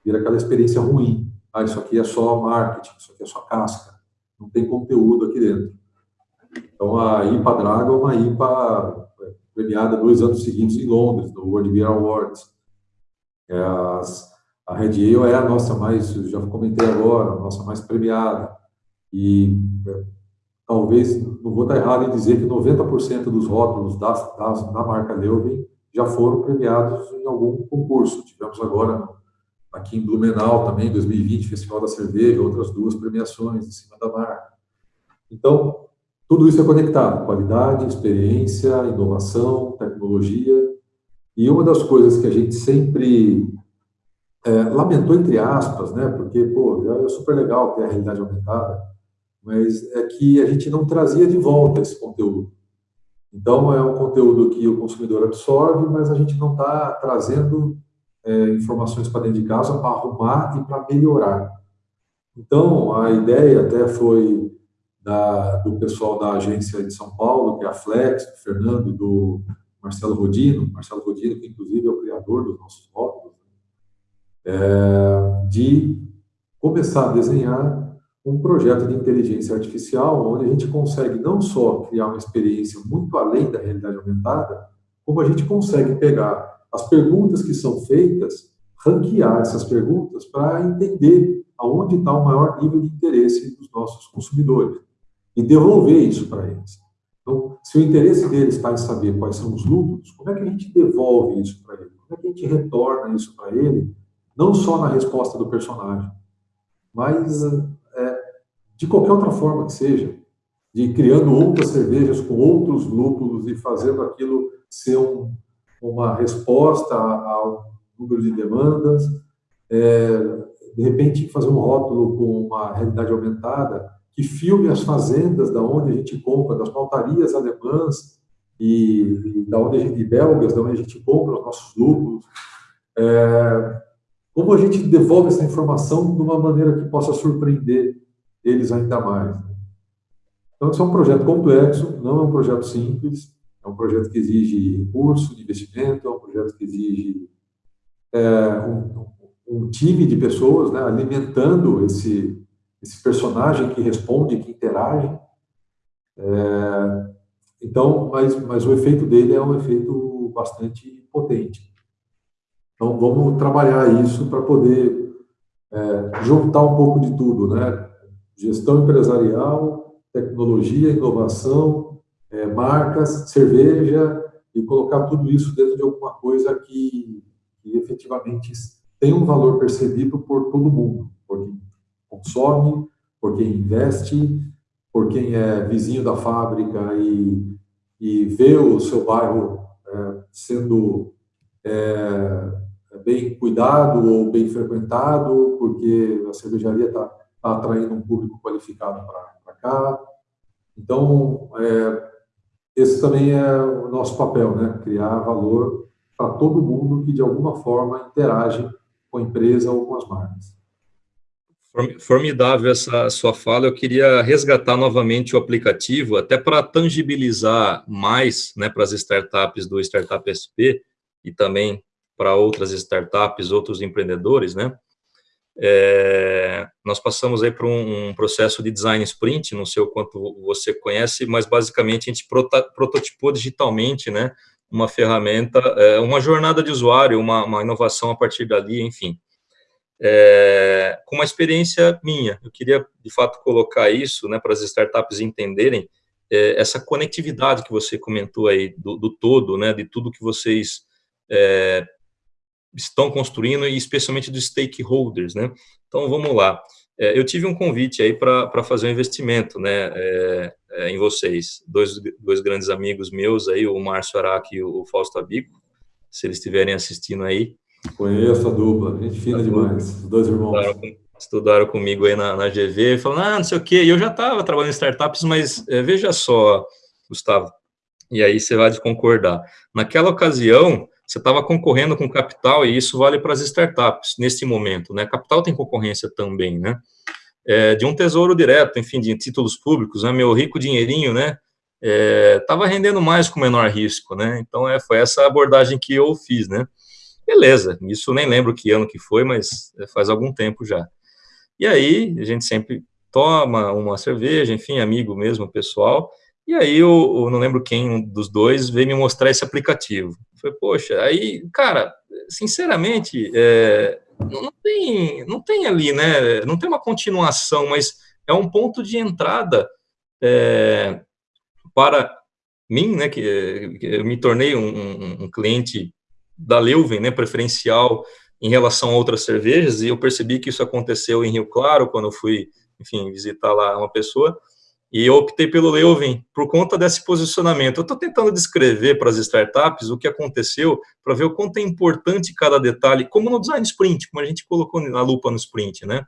vira aquela experiência ruim. Ah, isso aqui é só marketing, isso aqui é só casca, não tem conteúdo aqui dentro. Então a IPA Draga é uma IPA é, premiada dois anos seguintes em Londres, no World Beer Awards. É as, a Red Ale é a nossa mais, já comentei agora, a nossa mais premiada. E é, talvez, não vou estar errado em dizer que 90% dos rótulos da, da, da marca Leuven já foram premiados em algum concurso. Tivemos agora aqui em Blumenau também, 2020, Festival da Cerveja, outras duas premiações em cima da marca. Então, tudo isso é conectado, qualidade, experiência, inovação, tecnologia. E uma das coisas que a gente sempre é, lamentou, entre aspas, né, porque, pô, é super legal ter a realidade aumentada, mas é que a gente não trazia de volta esse conteúdo. Então, é um conteúdo que o consumidor absorve, mas a gente não está trazendo é, informações para dentro de casa para arrumar e para melhorar. Então, a ideia até foi da, do pessoal da agência de São Paulo, que é a Flex, do Fernando e do Marcelo Rodino, Marcelo Rodino, que inclusive é o criador dos nossos rótulos, né? é, de começar a desenhar um projeto de inteligência artificial onde a gente consegue não só criar uma experiência muito além da realidade aumentada, como a gente consegue pegar as perguntas que são feitas, ranquear essas perguntas para entender aonde está o maior nível de interesse dos nossos consumidores e devolver isso para eles. Então, se o interesse deles está em saber quais são os lucros, como é que a gente devolve isso para ele? Como é que a gente retorna isso para ele? Não só na resposta do personagem, mas de qualquer outra forma que seja, de criando outras cervejas com outros lúpulos e fazendo aquilo ser um, uma resposta ao número de demandas, é, de repente fazer um rótulo com uma realidade aumentada que filme as fazendas da onde a gente compra, das maltarias alemãs e, e da onde a gente, belgas, da onde a gente compra os nossos lúpulos. É, como a gente devolve essa informação de uma maneira que possa surpreender eles ainda mais. Então, isso é um projeto complexo, não é um projeto simples, é um projeto que exige recurso de investimento, é um projeto que exige é, um, um, time de pessoas né, alimentando esse, esse personagem que responde, que interage. É, então, mas, mas o efeito dele é um efeito bastante potente. Então, vamos trabalhar isso para poder é, juntar um pouco de tudo, né? Gestão empresarial, tecnologia, inovação, é, marcas, cerveja, e colocar tudo isso dentro de alguma coisa que, que efetivamente tem um valor percebido por todo mundo, por quem consome, por quem investe, por quem é vizinho da fábrica e, e vê o seu bairro é, sendo é, bem cuidado ou bem frequentado, porque a cervejaria está está atraindo um público qualificado para cá. Então, é, esse também é o nosso papel, né? criar valor para todo mundo que, de alguma forma, interage com a empresa ou com as marcas. Formidável essa sua fala. Eu queria resgatar novamente o aplicativo, até para tangibilizar mais né, para as startups do Startup SP e também para outras startups, outros empreendedores, né? É, nós passamos aí por um, um, processo de design sprint, não sei o quanto você conhece, mas basicamente a gente prota, prototipou digitalmente, né, uma ferramenta, é, uma jornada de usuário, uma, uma, inovação a partir dali, enfim. É, com uma experiência minha, eu queria, de fato, colocar isso, né, para as startups entenderem é, essa conectividade que você comentou aí, do, do todo, né, de tudo que vocês é, estão construindo e especialmente dos stakeholders, né? Então, vamos lá. É, eu tive um convite aí para fazer um investimento, né, é, é, em vocês. Dois, dois grandes amigos meus aí, o Márcio Araque e o Fausto Abico, se eles estiverem assistindo aí. Conheço a dupla, gente fina demais, os dois irmãos. Estudaram, estudaram comigo aí na, na GV, falando, ah, não sei o quê, e eu já estava trabalhando em startups, mas é, veja só, Gustavo, e aí você vai concordar. Naquela ocasião, você estava concorrendo com capital, e isso vale para as startups, nesse momento, né? Capital tem concorrência também, né? É, de um tesouro direto, enfim, de títulos públicos, né? Meu rico dinheirinho, né? Estava é, rendendo mais com menor risco, né? Então, é, foi essa abordagem que eu fiz, né? Beleza, isso nem lembro que ano que foi, mas é, faz algum tempo já. E aí, a gente sempre toma uma cerveja, enfim, amigo mesmo, pessoal, e aí eu, eu, não lembro quem dos dois veio me mostrar esse aplicativo. Foi, poxa, aí, cara, sinceramente, é, não, tem, não tem ali, né? Não tem uma continuação, mas é um ponto de entrada é, para mim, né? Que, que eu me tornei um, um, cliente da Leuven, né? Preferencial em relação a outras cervejas, e eu percebi que isso aconteceu em Rio Claro, quando eu fui, enfim, visitar lá uma pessoa. E eu optei pelo Leuven por conta desse posicionamento. Eu estou tentando descrever para as startups o que aconteceu, para ver o quanto é importante cada detalhe, como no design sprint, como a gente colocou na lupa no sprint, né?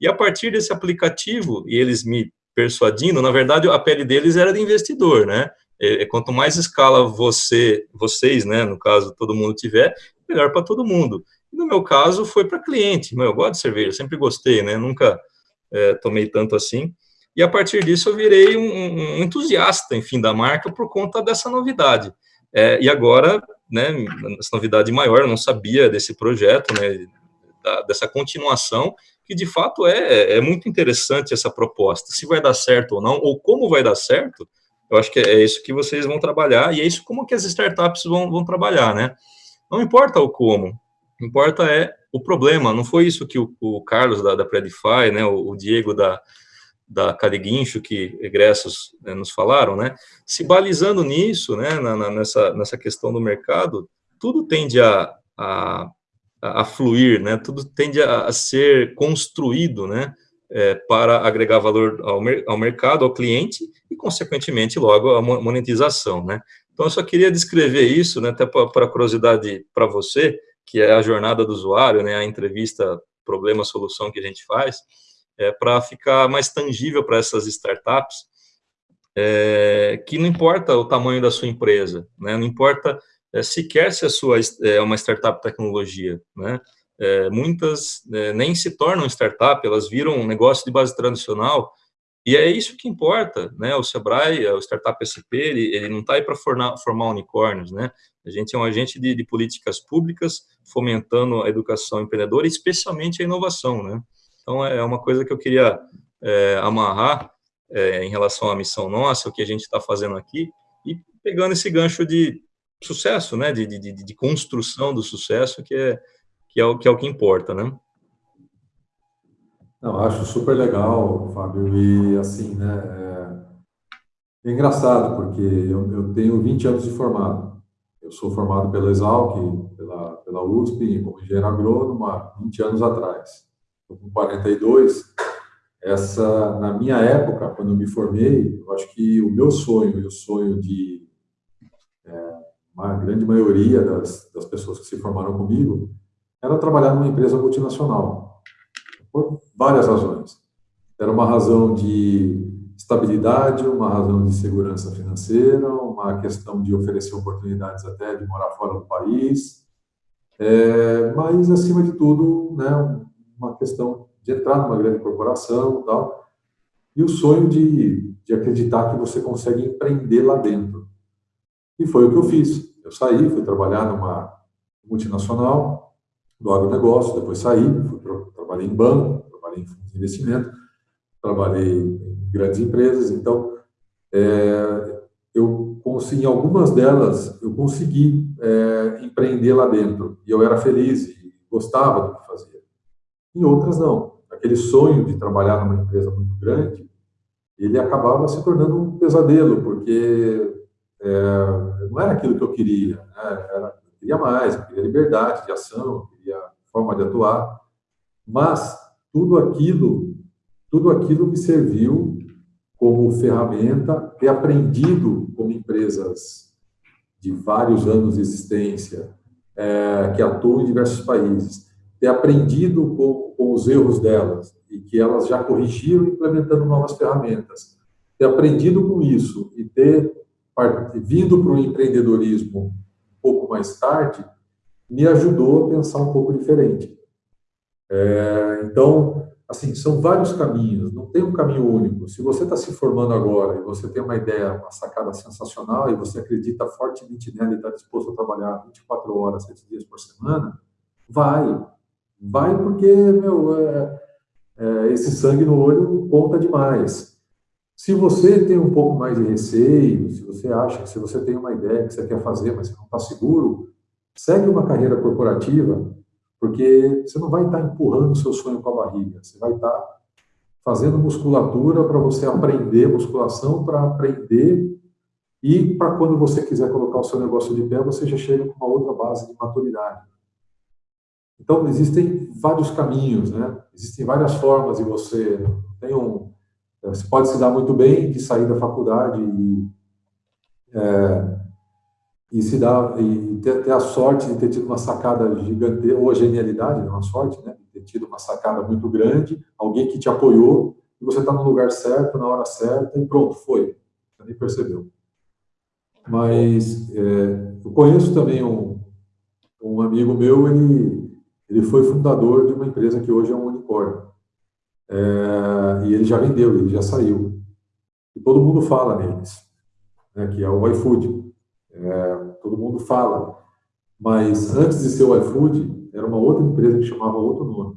E a partir desse aplicativo, e eles me persuadindo, na verdade, a pele deles era de investidor, né? É, é quanto mais escala você, vocês, né, no caso, todo mundo tiver, melhor para todo mundo. E no meu caso, foi para cliente. eu gosto de cerveja, sempre gostei, né? Nunca é, tomei tanto assim. E a partir disso eu virei um, um entusiasta, enfim, da marca por conta dessa novidade. É, e agora, né, essa novidade maior, eu não sabia desse projeto, né, da, dessa continuação, que de fato é, é muito interessante essa proposta. Se vai dar certo ou não, ou como vai dar certo, eu acho que é isso que vocês vão trabalhar, e é isso como que as startups vão, vão trabalhar, né? Não importa o como, importa é o problema, não foi isso que o, o Carlos da, da Predify, né, o, o Diego da, da Cadeguincho, que egressos né, nos falaram, né, se balizando nisso, né, na, na, nessa, nessa questão do mercado, tudo tende a, a, a fluir, né, tudo tende a, a ser construído, né, é, para agregar valor ao, ao mercado, ao cliente, e, consequentemente, logo, a monetização, né. Então, eu só queria descrever isso, né, até para curiosidade para você, que é a jornada do usuário, né, a entrevista problema-solução que a gente faz, é, para ficar mais tangível para essas startups, é, que não importa o tamanho da sua empresa, né, não importa é, sequer se a sua é uma startup tecnologia, né, é, muitas é, nem se tornam startup, elas viram um negócio de base tradicional, e é isso que importa, né, o Sebrae, o Startup SP, ele, ele não está aí para formar, formar unicórnios, né, a gente é um agente de, de políticas públicas fomentando a educação empreendedora, especialmente a inovação, né, então, é uma coisa que eu queria é, amarrar é, em relação à missão nossa, o que a gente está fazendo aqui, e pegando esse gancho de sucesso, né, de, de, de, construção do sucesso, que é, que é, o, que é o que importa, né? Não, acho super legal, Fábio, e assim, né, é, é engraçado, porque eu, eu, tenho 20 anos de formado. Eu sou formado pela Exalc, pela, pela USP, como engenheiro agrônomo, há 20 anos atrás com 42, essa, na minha época, quando eu me formei, eu acho que o meu sonho e o sonho de é, uma grande maioria das, das pessoas que se formaram comigo era trabalhar numa empresa multinacional, por várias razões. Era uma razão de estabilidade, uma razão de segurança financeira, uma questão de oferecer oportunidades até de morar fora do país, é, mas, acima de tudo, né, uma questão de entrar numa grande corporação e tal, e o sonho de, de acreditar que você consegue empreender lá dentro. E foi o que eu fiz. Eu saí, fui trabalhar numa, multinacional do agronegócio, depois saí, fui, trabalhei em banco, trabalhei em fundos de investimento, trabalhei em grandes empresas, então é, eu consegui, em algumas delas, eu consegui é, empreender lá dentro, e eu era feliz e gostava do que fazia. Em outras, não. Aquele sonho de trabalhar numa empresa muito grande, ele acabava se tornando um pesadelo, porque é, não era aquilo que eu queria, né? era, eu queria mais, eu queria liberdade de ação, eu queria forma de atuar, mas tudo aquilo, tudo aquilo me serviu como ferramenta, ter aprendido como empresas de vários anos de existência, é, que atuam em diversos países, ter aprendido com, com os erros delas e que elas já corrigiram implementando novas ferramentas, ter aprendido com isso e ter vindo para o empreendedorismo um pouco mais tarde, me ajudou a pensar um pouco diferente. É, então, assim, são vários caminhos, não tem um caminho único. Se você está se formando agora e você tem uma ideia, uma sacada sensacional e você acredita fortemente nela e está disposto a trabalhar 24 horas, 7 dias por semana, vai. Vai porque, meu, é, é, esse sangue no olho conta demais. Se você tem um pouco mais de receio, se você acha, se você tem uma ideia que você quer fazer, mas você não está seguro, segue uma carreira corporativa, porque você não vai estar tá empurrando o seu sonho com a barriga, você vai estar tá fazendo musculatura para você aprender musculação, para aprender e para quando você quiser colocar o seu negócio de pé, você já chega com uma outra base de maturidade. Então, existem vários caminhos, né? Existem várias formas de você... Tem um, você pode se dar muito bem de sair da faculdade e, é, e se dar e ter, ter, a sorte de ter tido uma sacada gigante ou a genialidade, não a sorte, né? Ter tido uma sacada muito grande, alguém que te apoiou e você está no lugar certo, na hora certa e pronto, foi. Você nem percebeu. Mas é, eu conheço também um, um amigo meu, ele, ele foi fundador de uma empresa que hoje é um unicórnio. É, e ele já vendeu, ele já saiu. E todo mundo fala neles, né, que é o iFood. É, todo mundo fala. Mas antes de ser o iFood, era uma outra empresa que chamava outro nome.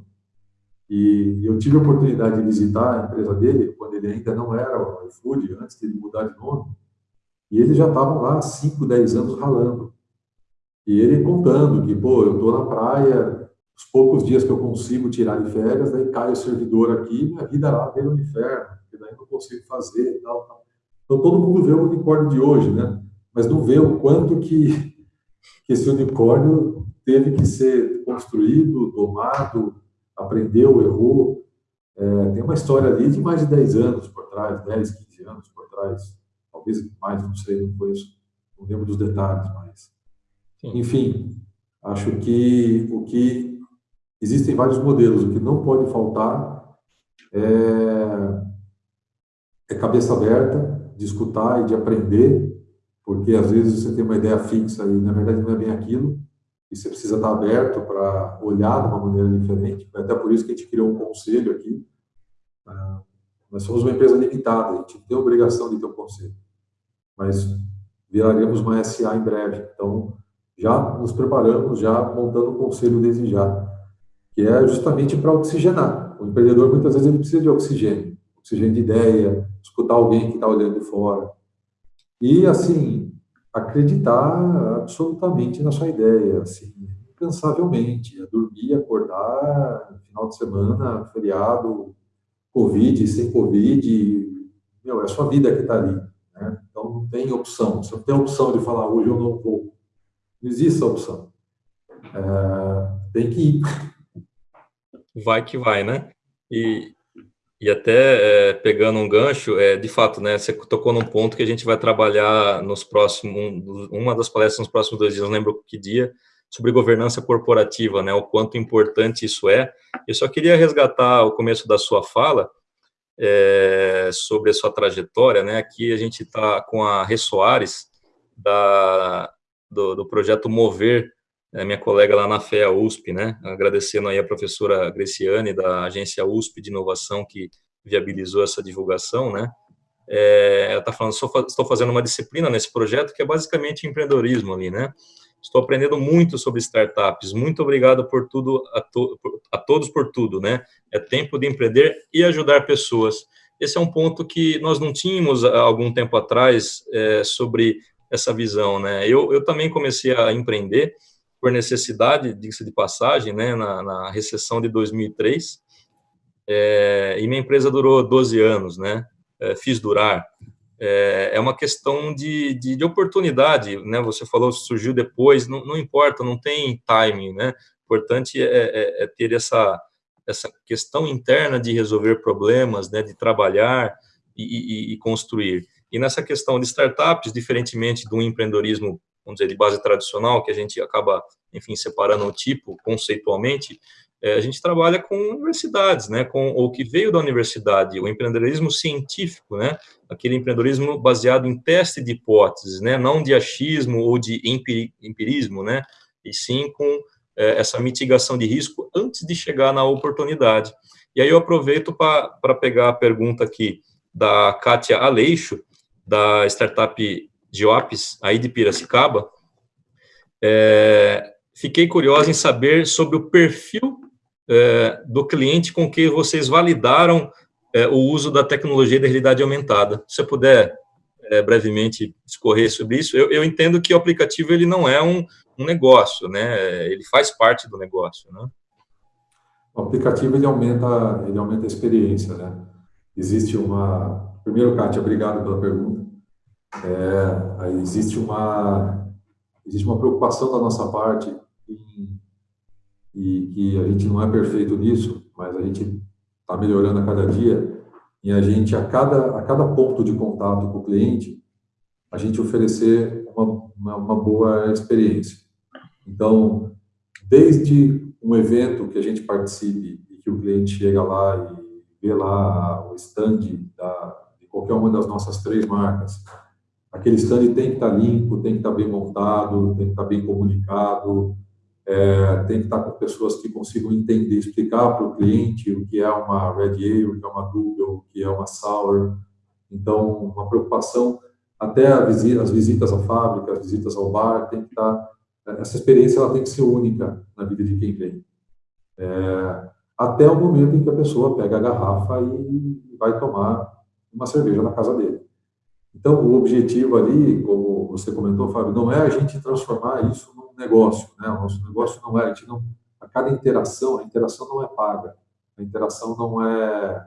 E eu tive a oportunidade de visitar a empresa dele, quando ele ainda não era o iFood, antes de ele mudar de nome. E eles já estavam lá há 5, 10 anos ralando. E ele contando que, pô, eu estou na praia, os poucos dias que eu consigo tirar de férias, daí cai o servidor aqui, minha vida lá vem no inferno, porque daí não consigo fazer e tal, tal. Então todo mundo vê o unicórnio de hoje, né? Mas não vê o quanto que, que esse unicórnio teve que ser construído, domado, aprendeu, errou. É, tem uma história ali de mais de 10 anos por trás, 10, 15 anos por trás, talvez mais, não sei, não conheço, não lembro dos detalhes, mas... Sim. Enfim, acho que o que Existem vários modelos, o que não pode faltar é, é cabeça aberta, de escutar e de aprender, porque às vezes você tem uma ideia fixa e na verdade não é bem aquilo, e você precisa estar aberto para olhar de uma maneira diferente. Até por isso que a gente criou um conselho aqui. Ah, nós somos uma empresa limitada, a gente tem a obrigação de ter um conselho, mas viraremos uma SA em breve. Então, já nos preparamos, já montando o conselho desde já que é justamente para oxigenar. O empreendedor, muitas vezes, ele precisa de oxigênio, oxigênio de ideia, escutar alguém que está olhando de fora. E, assim, acreditar absolutamente na sua ideia, assim, incansavelmente, é dormir, acordar, final de semana, feriado, Covid, sem Covid, meu, é a sua vida que está ali. Né? Então, não tem opção. Você não tem opção de falar, hoje eu não vou. Não existe essa opção. É, tem que ir vai que vai, né? E, e até é, pegando um gancho, é, de fato, né, você tocou num ponto que a gente vai trabalhar nos próximos, uma das palestras nos próximos dois dias, não lembro que dia, sobre governança corporativa, né, o quanto importante isso é. Eu só queria resgatar o começo da sua fala, é, sobre a sua trajetória, né, aqui a gente está com a Rê Soares, da, do, do projeto Mover, minha colega lá na FEA USP, né? Agradecendo aí a professora Greciane, da agência USP de inovação, que viabilizou essa divulgação, né? É, ela está falando, estou fazendo uma disciplina nesse projeto que é basicamente empreendedorismo ali, né? Estou aprendendo muito sobre startups. Muito obrigado por tudo, a, to, a todos por tudo, né? É tempo de empreender e ajudar pessoas. Esse é um ponto que nós não tínhamos há algum tempo atrás é, sobre essa visão, né? Eu, eu também comecei a empreender por necessidade, diga-se de passagem, né? Na, na recessão de 2003. É, e minha empresa durou 12 anos, né? É, fiz durar é, é uma questão de, de, de, oportunidade, né? Você falou surgiu depois, não, não importa, não tem timing, né? O importante é, é, é, ter essa essa questão interna de resolver problemas, né? De trabalhar e, e, e construir. E nessa questão de startups, diferentemente do empreendedorismo, vamos dizer, de base tradicional, que a gente acaba, enfim, separando o tipo conceitualmente, é, a gente trabalha com universidades, né, com o que veio da universidade, o empreendedorismo científico, né, aquele empreendedorismo baseado em teste de hipóteses, né, não de achismo ou de empirismo, né, e sim com é, essa mitigação de risco antes de chegar na oportunidade. E aí eu aproveito para pegar a pergunta aqui da Kátia Aleixo, da startup Geops, aí de Piracicaba, é, fiquei curiosa em saber sobre o perfil é, do cliente com que vocês validaram é, o uso da tecnologia da realidade aumentada. Se você puder é, brevemente discorrer sobre isso, eu, eu, entendo que o aplicativo ele não é um, um, negócio, né? Ele faz parte do negócio, né? O aplicativo ele aumenta, ele aumenta a experiência, né? Existe uma, primeiro, Kátia, obrigado pela pergunta. É, existe uma, existe uma preocupação da nossa parte em e que a gente não é perfeito nisso, mas a gente está melhorando a cada dia, e a gente, a cada, a cada ponto de contato com o cliente, a gente oferecer uma, uma, uma boa experiência. Então, desde um evento que a gente participe e que o cliente chega lá e vê lá o stand da, de qualquer uma das nossas três marcas, aquele stand tem que estar tá limpo, tem que estar tá bem montado, tem que estar tá bem comunicado, é, tem que estar com pessoas que consigam entender, explicar para o cliente o que é uma Red Ale, o que é uma Double, o que é uma Sour. Então, uma preocupação, até visita, as visitas à fábrica, as visitas ao bar, tem que estar, essa experiência ela tem que ser única na vida de quem vem. É, até o momento em que a pessoa pega a garrafa e vai tomar uma cerveja na casa dele. Então, o objetivo ali, como você comentou, Fábio, não é a gente transformar isso num negócio, né? O nosso negócio não é, a gente não, a cada interação, a interação não é paga, a interação não é,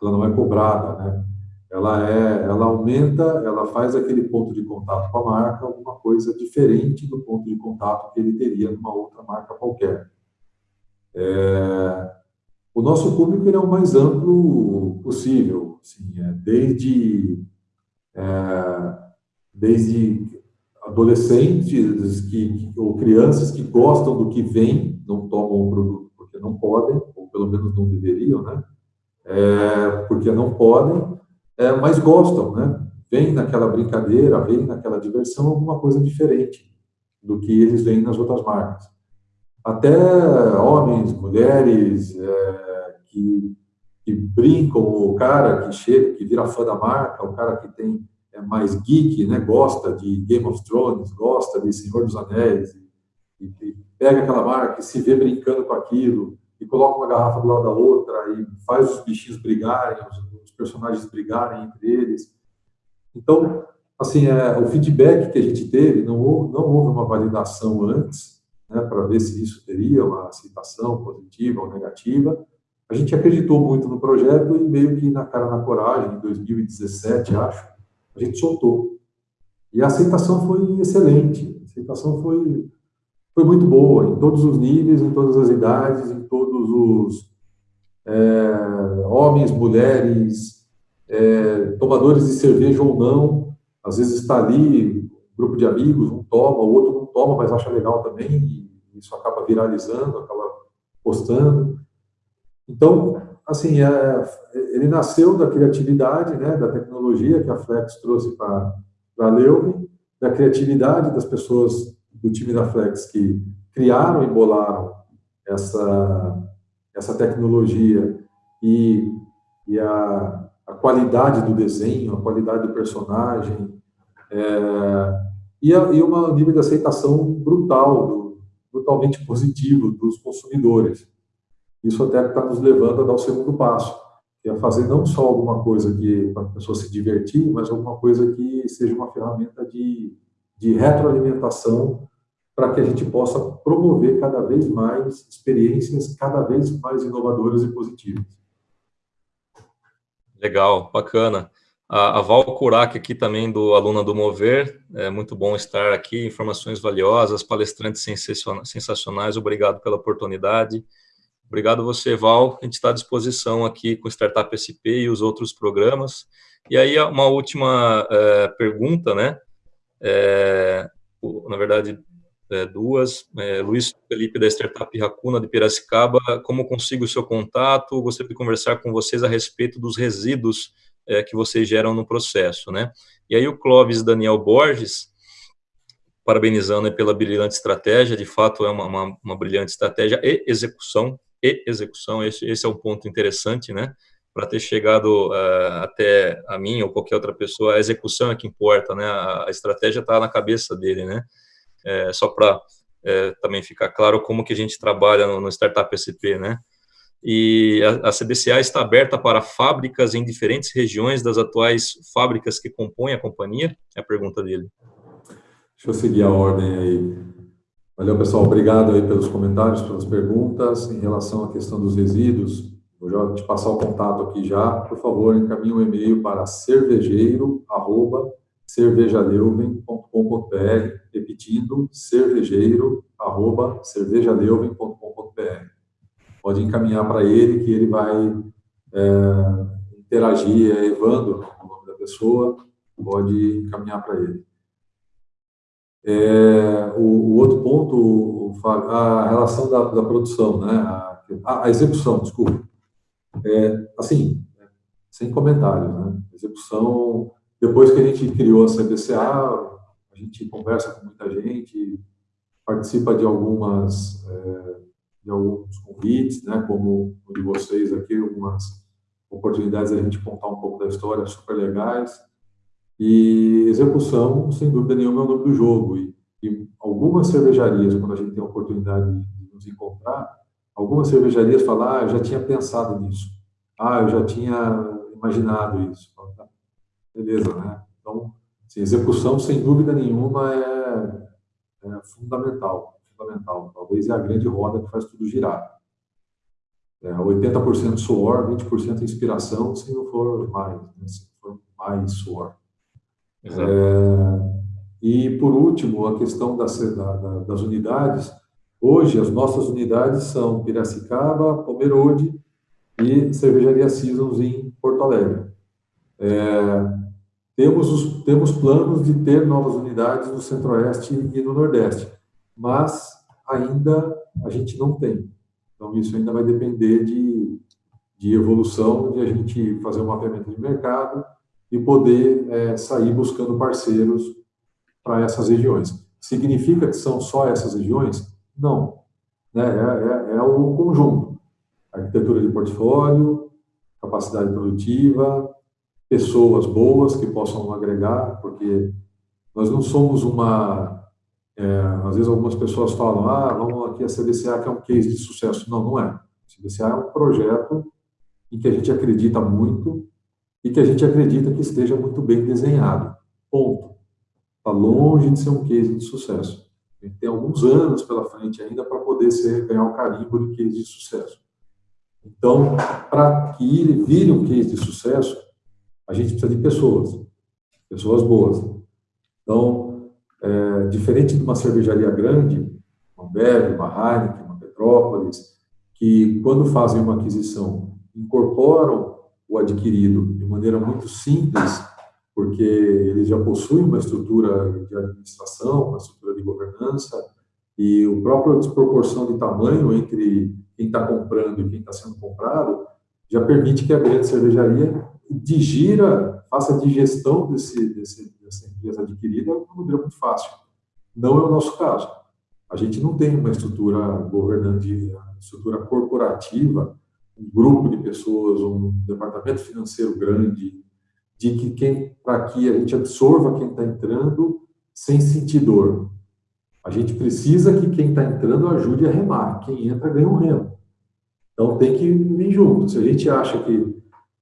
ela não é cobrada, né? Ela é, ela aumenta, ela faz aquele ponto de contato com a marca alguma coisa diferente do ponto de contato que ele teria numa outra marca qualquer. É, o nosso público é o mais amplo possível, assim, é, desde desde adolescentes que, ou crianças que gostam do que vem, não tomam o produto porque não podem, ou pelo menos não deveriam, né? É, porque não podem, é, mas gostam, né? Vem naquela brincadeira, vem naquela diversão alguma coisa diferente do que eles veem nas outras marcas. Até homens, mulheres é, que, que brincam, o cara que chega, que vira fã da marca, o cara que tem é mais geek, né, gosta de Game of Thrones, gosta de Senhor dos Anéis, e, e pega aquela marca e se vê brincando com aquilo, e coloca uma garrafa do lado da outra, e faz os bichinhos brigarem, os, os personagens brigarem entre eles. Então, assim, é, o feedback que a gente teve, não houve, não houve uma validação antes, né, para ver se isso teria uma aceitação positiva ou negativa. A gente acreditou muito no projeto e meio que na cara na coragem, em 2017, acho, a gente soltou. E a aceitação foi excelente, a aceitação foi, foi muito boa, em todos os níveis, em todas as idades, em todos os é, homens, mulheres, é, tomadores de cerveja ou não, às vezes está ali, um grupo de amigos, um toma, o outro não toma, mas acha legal também, e isso acaba viralizando, acaba postando. Então, assim, é, ele nasceu da criatividade, né, da tecnologia que a Flex trouxe para a Leuven, da criatividade das pessoas do time da Flex que criaram e bolaram essa, essa tecnologia e, e a, a qualidade do desenho, a qualidade do personagem, é, e, a, e um nível de aceitação brutal, brutalmente positivo dos consumidores. Isso até está nos levando a dar o segundo passo, que é fazer não só alguma coisa que para a pessoa se divertir, mas alguma coisa que seja uma ferramenta de, de retroalimentação para que a gente possa promover cada vez mais experiências cada vez mais inovadoras e positivas. Legal, bacana. A, Val Kurak aqui também, do Aluna do Mover, é muito bom estar aqui, informações valiosas, palestrantes sensacionais, obrigado pela oportunidade. Obrigado você, Val, a gente está à disposição aqui com o Startup SP e os outros programas. E aí, uma última é, pergunta, né? É, na verdade, é, duas. É, Luiz Felipe, da Startup Racuna, de Piracicaba, como consigo o seu contato? Gostaria de conversar com vocês a respeito dos resíduos é, que vocês geram no processo, né? E aí o Clóvis Daniel Borges, parabenizando pela brilhante estratégia, de fato é uma, uma, uma brilhante estratégia e execução, e execução, esse, esse é um ponto interessante, né? Para ter chegado uh, até a mim ou qualquer outra pessoa, a execução é que importa, né? A, a estratégia está na cabeça dele, né? é, só para é, também ficar claro como que a gente trabalha no, no Startup SP, né? E a, a, CBCA está aberta para fábricas em diferentes regiões das atuais fábricas que compõem a companhia? É a pergunta dele. Deixa eu seguir a ordem aí. Valeu, pessoal. Obrigado aí pelos comentários, pelas perguntas. Em relação à questão dos resíduos, vou já te passar o contato aqui já. Por favor, encaminhe um e-mail para cervejeiro, arroba, cervejaleuven.com.br, repetindo, cervejeiro, arroba, cervejaleuven.com.br. Pode encaminhar para ele, que ele vai é, interagir, é Evandro, o nome da pessoa, pode encaminhar para ele. É, o, o, outro ponto, a relação da, da produção, né, a, a, execução, desculpa. É, assim, sem comentários, né, execução depois que a gente criou a CBCA, a gente conversa com muita gente, participa de algumas é, de alguns convites, né, como o de vocês aqui, algumas oportunidades a gente contar um pouco da história super legais. E execução, sem dúvida nenhuma, é o nome do jogo. E, e algumas cervejarias, quando a gente tem a oportunidade de nos encontrar, algumas cervejarias falam, ah, eu já tinha pensado nisso. Ah, eu já tinha imaginado isso. Beleza, né? Então, assim, execução, sem dúvida nenhuma, é, é, fundamental. Fundamental. Talvez é a grande roda que faz tudo girar. É, 80% suor, 20% inspiração, se não for mais, né? se for mais suor. É, e, por último, a questão das, da, das unidades. Hoje, as nossas unidades são Piracicaba, Pomerode e Cervejaria Seasons em Porto Alegre. É, temos, os, temos planos de ter novas unidades no Centro-Oeste e no Nordeste, mas ainda a gente não tem. Então, isso ainda vai depender de, de evolução, de a gente fazer um mapeamento de mercado e poder é, sair buscando parceiros para essas regiões. Significa que são só essas regiões? Não. Né? É, é, é o conjunto. Arquitetura de portfólio, capacidade produtiva, pessoas boas que possam agregar, porque nós não somos uma. É, às vezes algumas pessoas falam, ah, vamos aqui a CDCA que é um case de sucesso. Não, não é. A CDCA é um projeto em que a gente acredita muito e que a gente acredita que esteja muito bem desenhado. Ponto. Está longe de ser um case de sucesso. Tem alguns anos pela frente ainda para poder ser, ganhar o carimbo de case de sucesso. Então, para que ele vire um case de sucesso, a gente precisa de pessoas, pessoas boas. Então, é, diferente de uma cervejaria grande, uma Bev, uma Heineken, uma Petrópolis, que quando fazem uma aquisição, incorporam o adquirido de maneira muito simples, porque eles já possuem uma estrutura de administração, uma estrutura de governança, e o próprio desproporção de tamanho entre quem está comprando e quem está sendo comprado já permite que a grande cervejaria digira, faça a digestão desse, desse, dessa empresa adquirida de uma maneira muito fácil. Não é o nosso caso. A gente não tem uma estrutura governante, estrutura corporativa, um grupo de pessoas, um departamento financeiro grande, de que quem, para que a gente absorva quem está entrando, sem sentir dor. A gente precisa que quem está entrando ajude a remar. Quem entra ganha um remo. Então tem que vir junto. Se a gente acha que.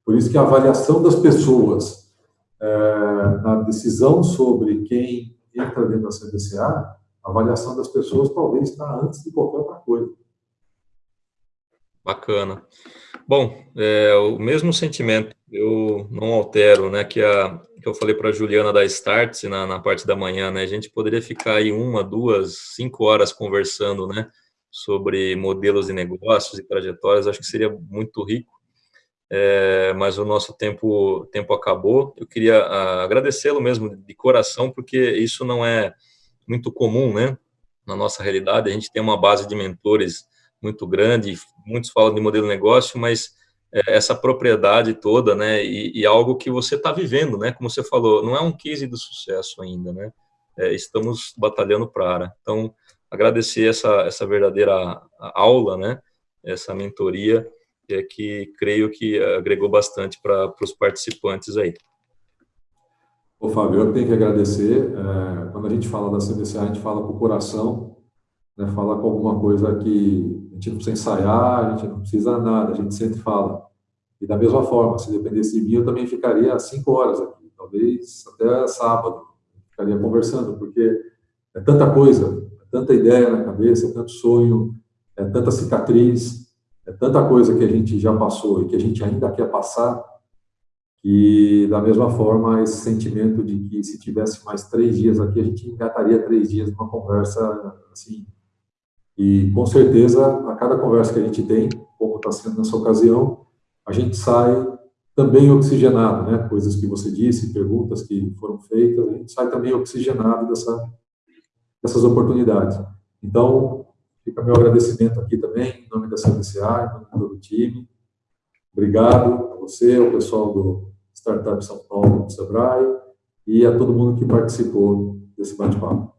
Por isso que a avaliação das pessoas é, na decisão sobre quem entra dentro da CBCA, a avaliação das pessoas talvez está antes de qualquer outra coisa. Bacana. Bom, é, o mesmo sentimento, eu não altero, né, que, a, que eu falei para a Juliana da Starts na, na parte da manhã, né, a gente poderia ficar aí uma, duas, cinco horas conversando, né, sobre modelos de negócios e trajetórias, acho que seria muito rico, é, mas o nosso tempo, tempo acabou. Eu queria ah, agradecê-lo mesmo de coração, porque isso não é muito comum, né, na nossa realidade, a gente tem uma base de mentores muito grande, muitos falam de modelo de negócio, mas é, essa propriedade toda, né, e, e algo que você está vivendo, né, como você falou, não é um case do sucesso ainda, né, é, estamos batalhando para. Então, agradecer essa, essa verdadeira aula, né, essa mentoria, é, que creio que agregou bastante para os participantes aí. Ô, Fábio, eu tenho que agradecer. É, quando a gente fala da CBCA, a gente fala com o coração, né, fala com alguma coisa que a gente não precisa ensaiar, a gente não precisa nada, a gente sempre fala. E da mesma forma, se dependesse de mim, eu também ficaria cinco horas aqui, talvez até sábado, ficaria conversando, porque é tanta coisa, é tanta ideia na cabeça, é tanto sonho, é tanta cicatriz, é tanta coisa que a gente já passou e que a gente ainda quer passar, que da mesma forma esse sentimento de que se tivesse mais três dias aqui, a gente engataria três dias numa conversa assim e, com certeza, a cada conversa que a gente tem, como está sendo nessa ocasião, a gente sai também oxigenado, né? Coisas que você disse, perguntas que foram feitas, a gente sai também oxigenado dessa, dessas oportunidades. Então, fica meu agradecimento aqui também, em nome da CBCA, em nome do time. Obrigado a você, ao pessoal do Startup São Paulo, do Sebrae, e a todo mundo que participou desse bate-papo.